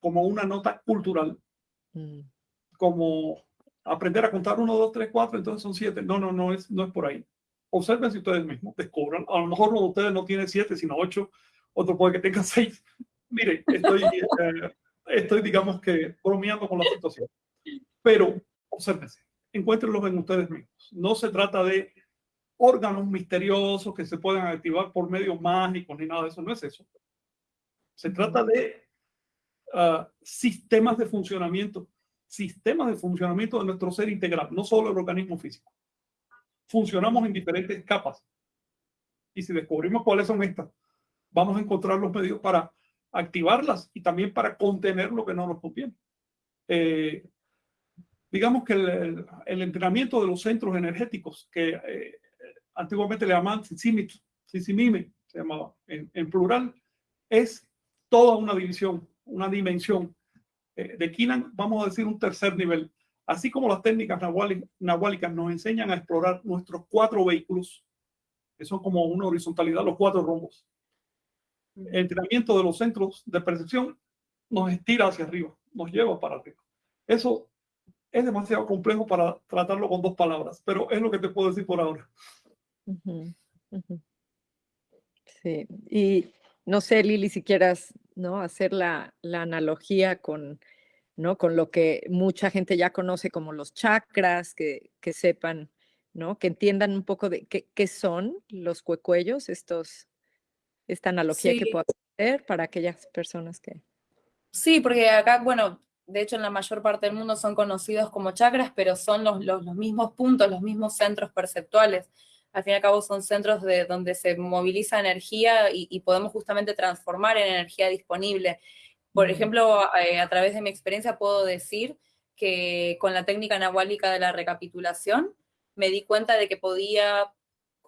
como una nota cultural, mm. como aprender a contar uno, dos, tres, cuatro, entonces son siete. No, no, no es, no es por ahí. Observen si ustedes mismos descubran. A lo mejor uno de ustedes no tiene siete, sino ocho, otro puede que tenga [laughs] seis. Mire, estoy... Eh, estoy, digamos que, bromeando con la situación. Pero, obsérvense, encuéntrenlos en ustedes mismos. No se trata de órganos misteriosos que se puedan activar por medios mágicos ni nada de eso, no es eso. Se trata de ah, sistemas de funcionamiento, sistemas de funcionamiento de nuestro ser integral, no solo el organismo físico. Funcionamos en diferentes capas. Y si descubrimos cuáles son estas, vamos a encontrar los medios para activarlas y también para contener lo que no nos conviene. Eh, digamos que el, entrenamiento de los centros energéticos, que eh, antiguamente le llamaban Sisimime, se llamaba en, plural, es toda una división, una dimensión. Eh, de Kinan, vamos a decir, un tercer nivel. Así como las técnicas nahuálicas nos enseñan a explorar nuestros cuatro vehículos, que son como una horizontalidad, los cuatro rombos. El entrenamiento de los centros de percepción nos estira hacia arriba, nos lleva para arriba. Eso es demasiado complejo para tratarlo con dos palabras, pero es lo que te puedo decir por ahora.
Sí, y no sé, Lili, si quieras ¿no? hacer la, la, analogía con, ¿no? con lo que mucha gente ya conoce como los chakras, que, que sepan, ¿no? que entiendan un poco de qué, qué son los cuecuellos, estos, esta analogía que puedo hacer para aquellas personas que...
Sí, porque acá, bueno, de hecho en la mayor parte del mundo son conocidos como chakras, pero son los, los, mismos puntos, los mismos centros perceptuales. Al fin y al cabo son centros de donde se moviliza energía y, podemos justamente transformar en energía disponible. Por ejemplo, eh, a través de mi experiencia puedo decir que con la técnica anahuálica de la recapitulación me di cuenta de que podía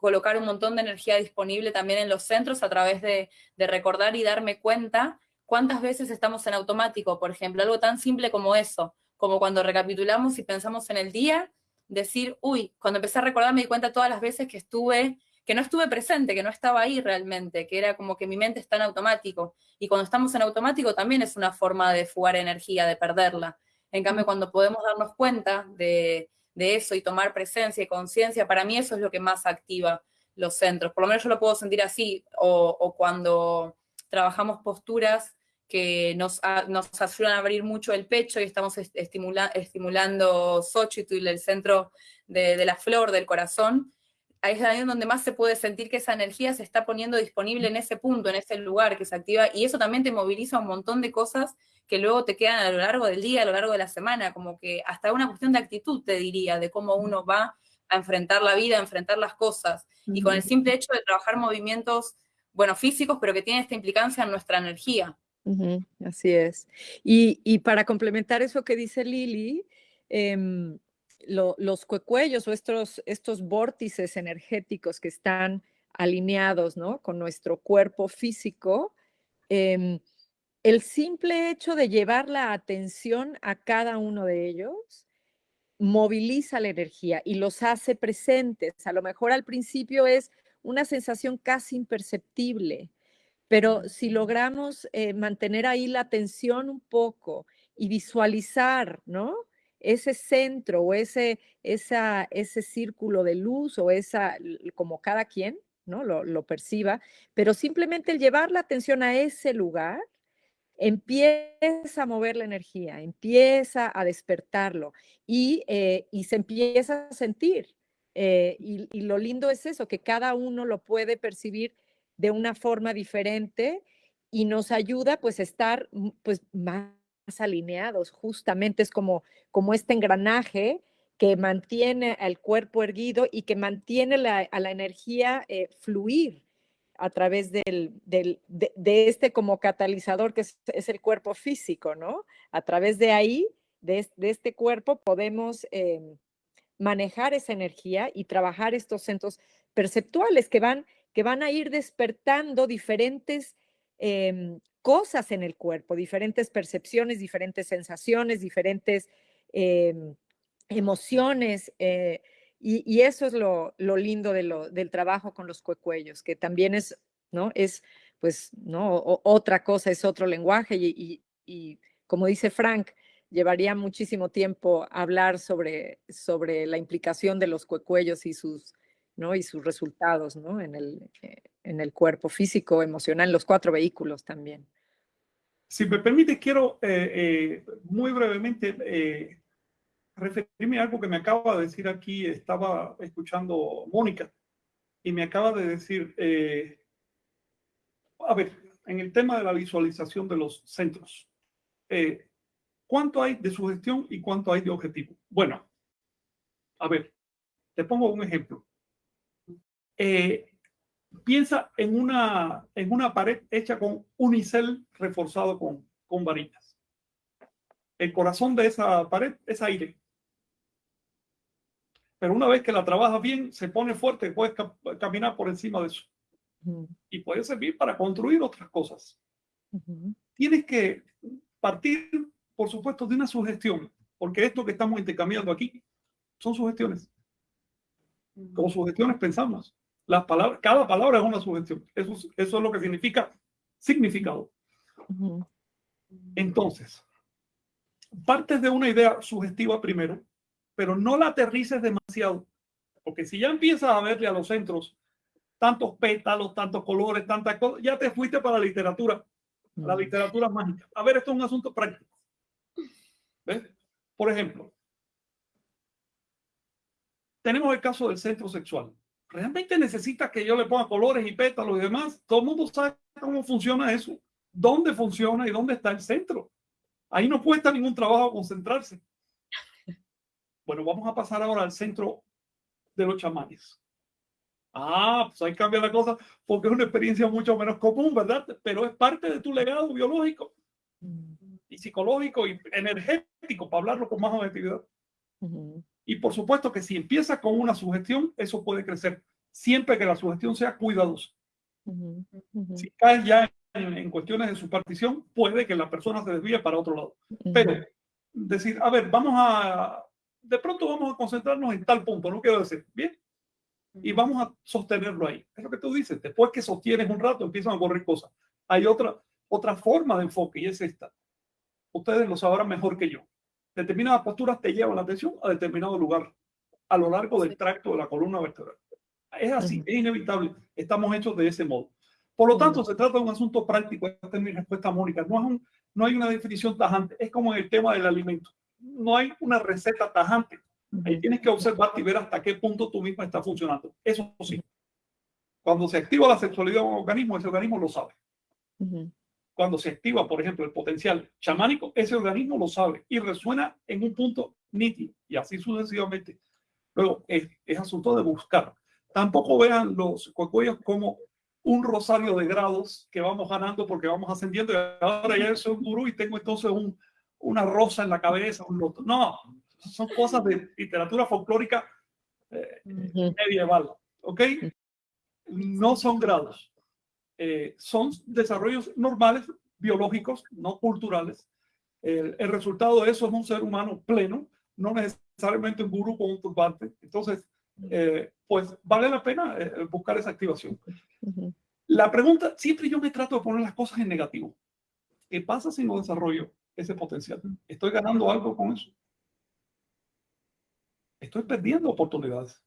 colocar un montón de energía disponible también en los centros a través de, de recordar y darme cuenta ¿Cuántas veces estamos en automático? Por ejemplo, algo tan simple como eso, como cuando recapitulamos y pensamos en el día, decir, uy, cuando empecé a recordar me di cuenta todas las veces que estuve, que no estuve presente, que no estaba ahí realmente, que era como que mi mente está en automático. Y cuando estamos en automático también es una forma de fugar energía, de perderla. En cambio, cuando podemos darnos cuenta de, eso y tomar presencia y conciencia, para mí eso es lo que más activa los centros. Por lo menos yo lo puedo sentir así, o, cuando trabajamos posturas que nos, nos ayudan a abrir mucho el pecho y estamos estimulando Xochitl, el centro de, la flor del corazón, ahí es donde más se puede sentir que esa energía se está poniendo disponible en ese punto, en ese lugar que se activa, y eso también te moviliza un montón de cosas que luego te quedan a lo largo del día, a lo largo de la semana, como que hasta una cuestión de actitud, te diría, de cómo uno va a enfrentar la vida, a enfrentar las cosas, y con el simple hecho de trabajar movimientos, bueno, físicos, pero que tienen esta implicancia en nuestra energía
así es. Y, para complementar eso que dice Lili, em, los cuecuellos o estos, estos vórtices energéticos que están alineados ¿no? con nuestro cuerpo físico, em, el simple hecho de llevar la atención a cada uno de ellos moviliza la energía y los hace presentes. A lo mejor al principio es una sensación casi imperceptible, pero si logramos eh, mantener ahí la atención un poco y visualizar, ¿no? Ese centro o ese, esa, ese círculo de luz o esa, como cada quien, ¿no? Lo, lo perciba, pero simplemente el llevar la atención a ese lugar empieza a mover la energía, empieza a despertarlo y, eh, se empieza a sentir. Eh, y, y, lo lindo es eso, que cada uno lo puede percibir de una forma diferente y nos ayuda pues a estar mm, pues más alineados. Justamente es como, como este engranaje que mantiene al cuerpo erguido y que mantiene a la energía eh, fluir a través del, del, de, este como catalizador que es, el cuerpo físico, ¿no? A través de ahí, de, este cuerpo, podemos em, manejar esa energía y trabajar estos centros perceptuales que van que van a ir despertando diferentes em, cosas en el cuerpo, diferentes percepciones, diferentes sensaciones, diferentes em, emociones. Y, eso es lo, lindo de lo, del trabajo con los cuecuellos, que también es, ¿no? Es, pues, ¿no? otra cosa, es otro lenguaje. Y, y, como dice Frank, llevaría muchísimo tiempo hablar sobre, sobre la implicación de los cuecuellos y sus y sus resultados en, el, eh, en el cuerpo físico, emocional, los cuatro vehículos también.
Si me permite, quiero eh, eh, muy brevemente referirme a algo que me acaba de decir aquí. Estaba escuchando Mónica y me acaba de decir, a ver, en el tema de la visualización de los centros, ¿cuánto hay de sugestión y cuánto hay de objetivo? Bueno, a ver, te pongo un ejemplo. Eh, piensa en una, en una pared hecha con unicel reforzado con, con varillas. El corazón de esa pared es aire. Pero una vez que la trabajas bien, se pone fuerte, puedes caminar por encima de eso. Y puede servir para construir otras cosas. Tienes que partir, por supuesto, de una sugestión, porque esto que estamos intercambiando aquí son sugestiones. Como sugestiones pensamos. Las palabras, cada palabra es una sugestión. Eso, eso es lo que significa significado. Entonces, partes de una idea sugestiva primero, pero no la aterrices demasiado. Porque si ya empiezas a verle a los centros tantos pétalos, tantos colores, tantas cosas, ya te fuiste para la literatura, la literatura mágica. A ver, esto es un asunto práctico. ¿Ves? Por ejemplo, tenemos el caso del centro sexual. ¿Realmente necesita que yo le ponga colores y pétalos y demás? Todo el mundo sabe cómo funciona eso, dónde funciona y dónde está el centro. Ahí no cuesta ningún trabajo concentrarse. Bueno, vamos a pasar ahora al centro de los chamanes. Ah, pues ahí cambia la cosa porque es una experiencia mucho menos común, ¿verdad? Pero es parte de tu legado biológico y psicológico y energético, para hablarlo con más objetividad. Y por supuesto que si empieza con una sugestión, eso puede crecer, siempre que la sugestión sea cuidadosa. Si caes ya en, cuestiones de su partición, puede que la persona se desvíe para otro lado. Pero decir, a ver, vamos a, de pronto vamos a concentrarnos en tal punto, no quiero decir, bien, y vamos a sostenerlo ahí. Es lo que tú dices, después que sostienes un rato, empiezan a ocurrir cosas. Hay otra, otra forma de enfoque y es esta. Ustedes lo sabrán mejor que yo. Determinadas posturas te llevan la atención a determinado lugar a lo largo del tracto de la columna vertebral. Es así, es inevitable. Estamos hechos de ese modo. Por lo tanto, se trata de un asunto práctico. Esta es mi respuesta, Mónica. No, es un, no hay una definición tajante. Es como en el tema del alimento. No hay una receta tajante. Ahí tienes que observar y ver hasta qué punto tú misma está funcionando. Eso sí. Cuando se activa la sexualidad de un organismo, ese organismo lo sabe. Cuando se activa, por ejemplo, el potencial chamánico, ese organismo lo sabe y resuena en un punto nítido y así sucesivamente. Luego, es, es asunto de buscar. Tampoco vean los cuellos como un rosario de grados que vamos ganando porque vamos ascendiendo y ahora ya soy un gurú y tengo entonces un, una rosa en la cabeza, un loto. No, son cosas de literatura folclórica eh, medieval, ¿ok? No son grados, eh, son desarrollos normales, biológicos, no culturales. El, el, resultado de eso es un ser humano pleno, no necesariamente un gurú con un turbante. Entonces, eh, pues vale la pena buscar esa activación. La pregunta, siempre yo me trato de poner las cosas en negativo. ¿Qué pasa si no desarrollo ese potencial? ¿Estoy ganando algo con eso? estoy perdiendo oportunidades.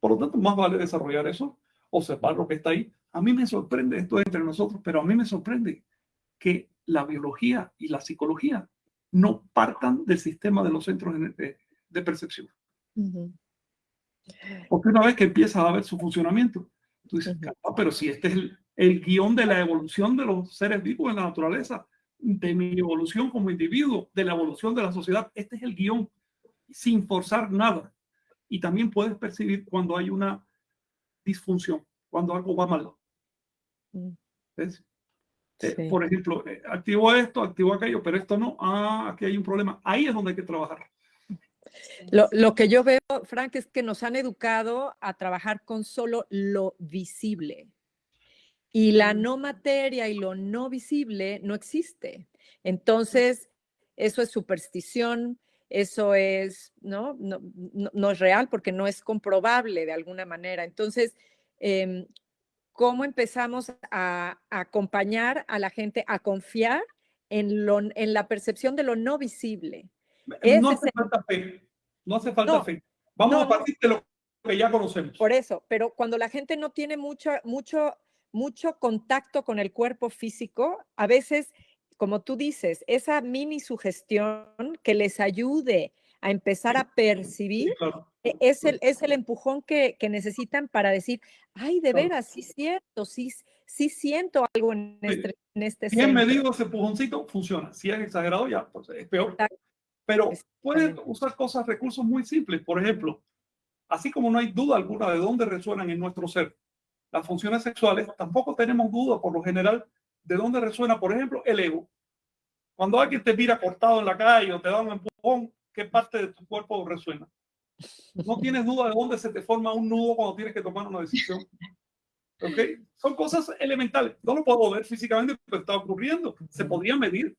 Por lo tanto, más vale desarrollar eso, observar lo que está ahí. A mí me sorprende, esto entre nosotros, pero a mí me sorprende que la biología y la psicología no partan del sistema de los centros de, percepción. Porque una vez que empiezas a ver su funcionamiento, tú dices, pero si este es el, el guion de la evolución de los seres vivos en la naturaleza, de mi evolución como individuo, de la evolución de la sociedad, este es el guion sin forzar nada. Y también puedes percibir cuando hay una disfunción, cuando algo va mal. Mm. Eh, por ejemplo, eh, activo esto, activo aquello, pero esto no. Ah, aquí hay un problema. Ahí es donde hay que trabajar.
Lo, lo, que yo veo, Frank, es que nos han educado a trabajar con solo lo visible. Y la no materia y lo no visible no existe. Entonces, eso es superstición, eso es, ¿no? No, no, es real porque no es comprobable de alguna manera. Entonces, em, ¿cómo empezamos a, acompañar a la gente a confiar en, lo, en la percepción de lo no visible?
no hace falta fe, no hace falta fe. Vamos a partir de lo que ya conocemos.
Por eso, pero cuando la gente no tiene mucho, mucho, mucho contacto con el cuerpo físico, a veces como tú dices, esa mini sugestión que les ayude a empezar a percibir, e, es, el, es el empujón que, necesitan para decir, ay, de veras, sí siento, sí, sí siento algo en este, en este
Bien medido ese empujoncito, funciona. Si es exagerado, ya, pues es peor. Pero pueden usar cosas, recursos muy simples. Por ejemplo, así como no hay duda alguna de dónde resuenan en nuestro ser las funciones sexuales, tampoco tenemos duda por lo general de dónde resuena, por ejemplo, el ego. Cuando alguien te mira cortado en la calle o te da un empujón, ¿qué parte de tu cuerpo resuena? No tienes duda de dónde se te forma un nudo cuando tienes que tomar una decisión. ¿Ok? Son cosas elementales. No lo puedo ver físicamente, pero está ocurriendo. Se podría medir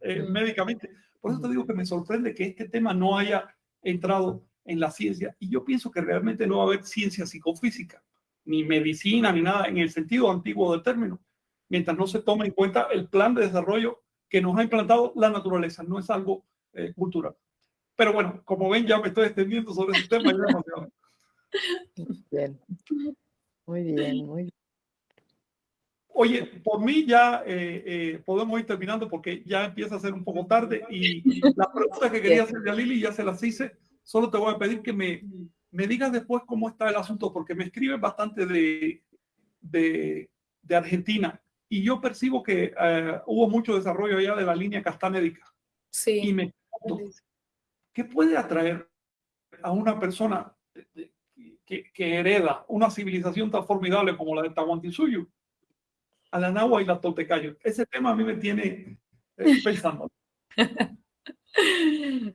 eh, médicamente. Por eso te digo que me sorprende que este tema no haya entrado en la ciencia. Y yo pienso que realmente no va a haber ciencia psicofísica, ni medicina, ni nada en el sentido antiguo del término, mientras no se tome en cuenta el plan de desarrollo que nos ha implantado la naturaleza. No es algo eh, cultural. Pero bueno, como ven, ya me estoy extendiendo sobre ese tema.
Bien. Muy bien, muy bien.
Oye, por mí ya eh, eh, podemos ir terminando porque ya empieza a ser un poco tarde y la pregunta que quería hacerle a Lili ya se las hice. Solo te voy a pedir que me, me digas después cómo está el asunto porque me escriben bastante de, de, de, Argentina y yo percibo que uh, hubo mucho desarrollo allá de la línea castanédica.
Sí.
Y me ¿qué puede atraer a una persona que, que, hereda una civilización tan formidable como la de Tahuantinsuyo a la Nahua y la Toltecayo? Ese tema a mí me tiene eh, pensando. [laughs]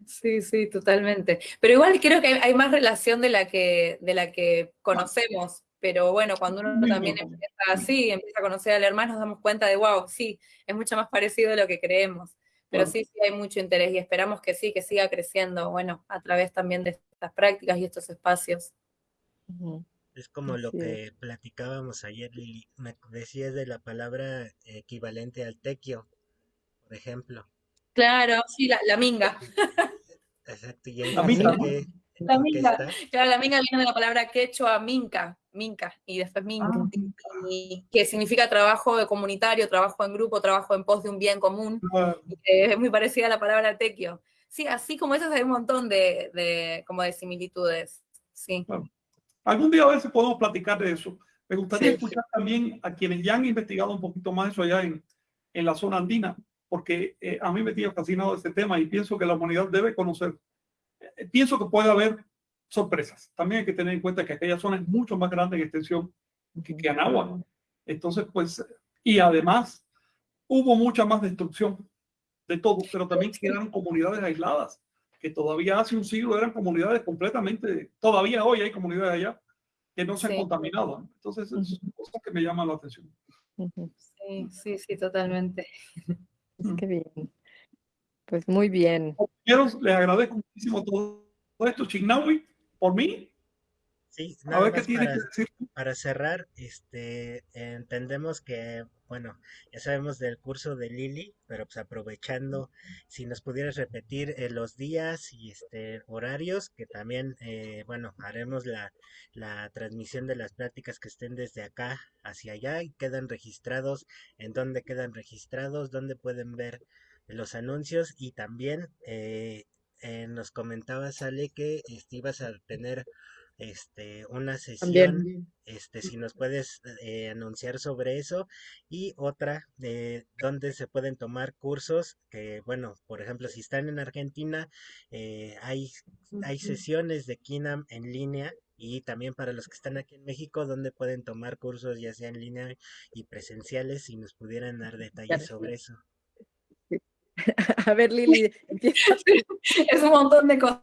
Sí, sí, totalmente. Pero igual creo que hay más relación de la que, de la que conocemos. Pero bueno, cuando uno también empieza así, empieza a conocer al hermano, nos damos cuenta de, wow, sí, es mucho más parecido de lo que creemos. Pero sí, sí hay mucho interés y esperamos que sí, que siga creciendo, bueno, a través también de estas prácticas y estos espacios.
Es como lo que platicábamos ayer, Lili. Me decías de la palabra equivalente al tequio, por ejemplo.
Claro, sí, la, la minga.
Exacto. Y la minga. Que,
la minga. Claro, la minga viene de la palabra quechua minca, minca, y después minca, ah. y, que significa trabajo comunitario, trabajo en grupo, trabajo en pos de un bien común. Es muy parecida a la palabra tequio. Sí, así como esas hay un montón de, de como de similitudes. Sí.
Algún día a si podemos platicar de eso. Me gustaría sí. escuchar también a quienes ya han investigado un poquito más eso allá en, en la zona andina porque eh, a mí me tiene fascinado este tema y pienso que la humanidad debe conocer. Eh, pienso que puede haber sorpresas. También hay que tener en cuenta que aquella zona es mucho más grande en extensión que, que Anáhuac. Entonces, pues, y además hubo mucha más destrucción de todo, pero también quedaron comunidades aisladas, que todavía hace un siglo eran comunidades completamente, todavía hoy hay comunidades allá que no se han contaminado. Entonces, es cosa que me llama la atención.
Sí, sí, sí, totalmente. [laughs]
Qué bien. Pues muy bien.
Compañeros, les agradezco muchísimo todo esto, Chignawi, por mí.
Sí, a ver qué tiene para, que decir. Para cerrar, este, entendemos que, bueno, ya sabemos del curso de Lili, pero pues aprovechando, si nos pudieras repetir eh, los días y este horarios, que también, eh, bueno, haremos la, la transmisión de las pláticas que estén desde acá hacia allá y quedan registrados, en dónde quedan registrados, dónde pueden ver los anuncios y también eh, eh, nos comentaba Sale que este, ibas a tener este, una sesión, este, si nos puedes eh, anunciar sobre eso y otra de donde se pueden tomar cursos que, bueno, por ejemplo, si están en Argentina, eh, hay, hay sesiones de KINAM en línea y también para los que están aquí en México, donde pueden tomar cursos ya sea en línea y presenciales, si nos pudieran dar detalles sobre eso. [laughs]
A ver, Lili, [laughs]
es un montón de cosas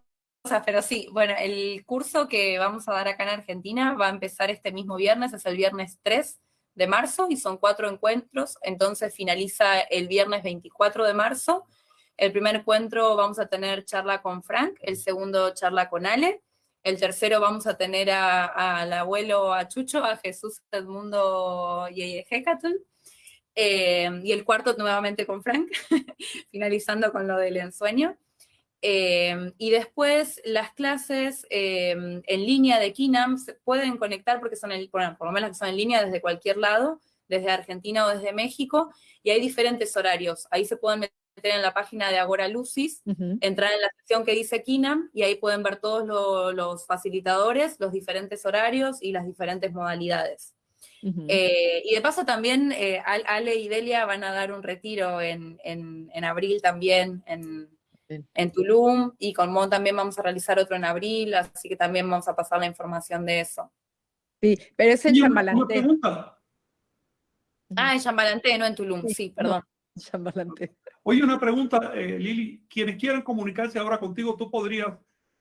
pero sí, bueno, el curso que vamos a dar acá en Argentina va a empezar este mismo viernes, es el viernes 3 de marzo y son cuatro encuentros, entonces finaliza el viernes 24 de marzo. El primer encuentro vamos a tener charla con Frank, el segundo charla con Ale, el tercero vamos a tener al abuelo, a Chucho, a Jesús Edmundo Yeyejecatl, eh, y el cuarto nuevamente con Frank, [laughs] finalizando con lo del ensueño. Eh, y después las clases eh, en línea de Kinam se pueden conectar porque son, el, bueno, por lo menos que son en línea desde cualquier lado, desde Argentina o desde México, y hay diferentes horarios. Ahí se pueden meter en la página de Agora Lucis, uh -huh. entrar en la sección que dice Kinam, y ahí pueden ver todos lo, los facilitadores, los diferentes horarios y las diferentes modalidades. Uh -huh. eh, y de paso también eh, Ale y Delia van a dar un retiro en, en, en abril también, en, en Tulum y con Mon también vamos a realizar otro en abril, así que también vamos a pasar la información de eso.
Sí, pero es en Chambalanté.
Ah, en Chambalanté, no en Tulum, sí, sí perdón.
No, Chambalanté.
Oye, una pregunta, eh, Lili, quienes quieran comunicarse ahora contigo, tú podrías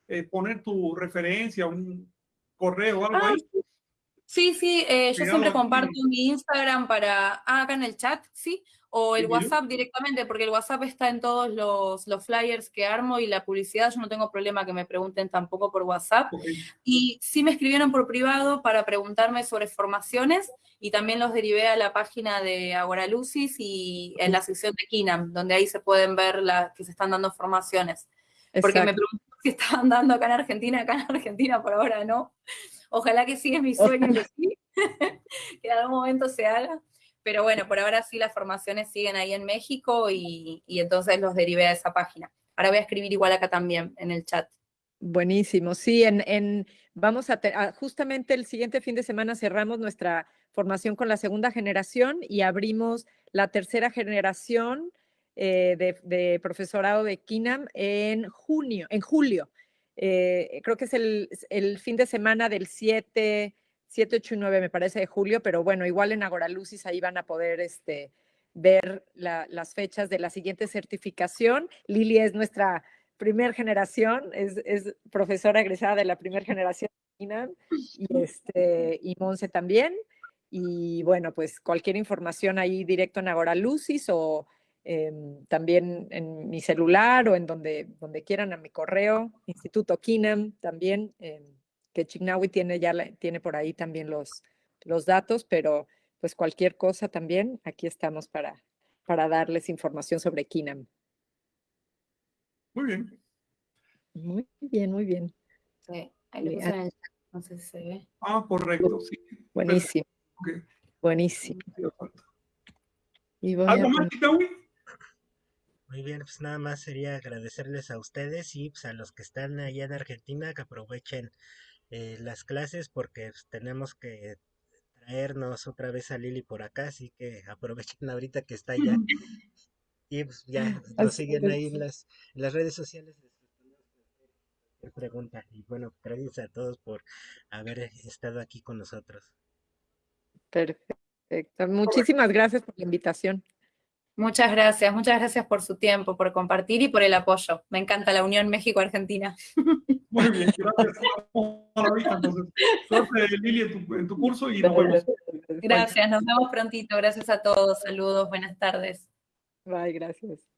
eh, poner tu referencia, un correo o algo
Ah,
ahí?
Sí, sí, eh, yo siempre comparto mi Instagram para, ah, acá en el chat, sí, o el WhatsApp directamente, porque el WhatsApp está en todos los, los flyers que armo y la publicidad, yo no tengo problema que me pregunten tampoco por WhatsApp.
Ok.
Y sí me escribieron por privado para preguntarme sobre formaciones y también los derivé a la página de Agora Lucis y en la sección de Kinam, donde ahí se pueden ver las que se están dando formaciones. Porque me
Exacto.
preguntó si estaban dando acá en Argentina, acá en Argentina por ahora no. Ojalá que sí, es mi [laughs] sueño que sí, [laughs] que en algún momento se haga. Pero bueno, por ahora sí las formaciones siguen ahí en México y, y entonces los derivé a esa página. Ahora voy a escribir igual acá también en el chat.
Buenísimo, sí, en, en vamos a, te- a- justamente el siguiente fin de semana cerramos nuestra formación con la segunda generación y abrimos la tercera generación eh, de, profesorado de KINAM en junio, en julio. Eh, creo que es el, el fin de semana del 7, 7, 8 y 9, me parece, de julio, pero bueno, igual en Agora Lucis ahí van a poder este, ver la- las fechas de la siguiente certificación. Lili es nuestra primer generación, es, es profesora egresada de la primera generación y, [laughs] este, y Monse también. Y bueno, pues cualquier información ahí directo en Agora Lucis o em, también en mi celular o en donde, donde quieran a mi correo, Instituto Kinam también, em, que Chignawi tiene ya la- tiene por ahí también los, los datos, pero pues cualquier cosa también, aquí estamos para, para darles información sobre Kinam.
Muy bien.
Muy bien, muy bien.
Sí, ahí lo
Bien.
puse en el chat, no sé si se ve.
Ah, correcto, sí.
Buenísimo, buenísimo. Y voy a
¿Algo más, Kitawi?
Muy bien, pues nada más sería agradecerles a ustedes y pues, a los que están allá en Argentina que aprovechen eh, las clases porque tenemos que traernos otra vez a Lili por acá, así que [laughs] aprovechen ahorita que está allá y pues ya [laughs] nos
Así
siguen ahí en las, en las redes sociales. pregunta y bueno, gracias a todos por haber estado aquí con nosotros.
Perfecto. Muchísimas gracias por la invitación.
Muchas gracias, muchas gracias por su tiempo, por compartir y por el apoyo. Me encanta la Unión México-Argentina. [laughs]
Muy bien, gracias. Entonces. Suerte, Lili, en tu, en tu curso y nos vemos.
Gracias, nos vemos prontito. Gracias a todos. Saludos, buenas tardes.
Bye, gracias.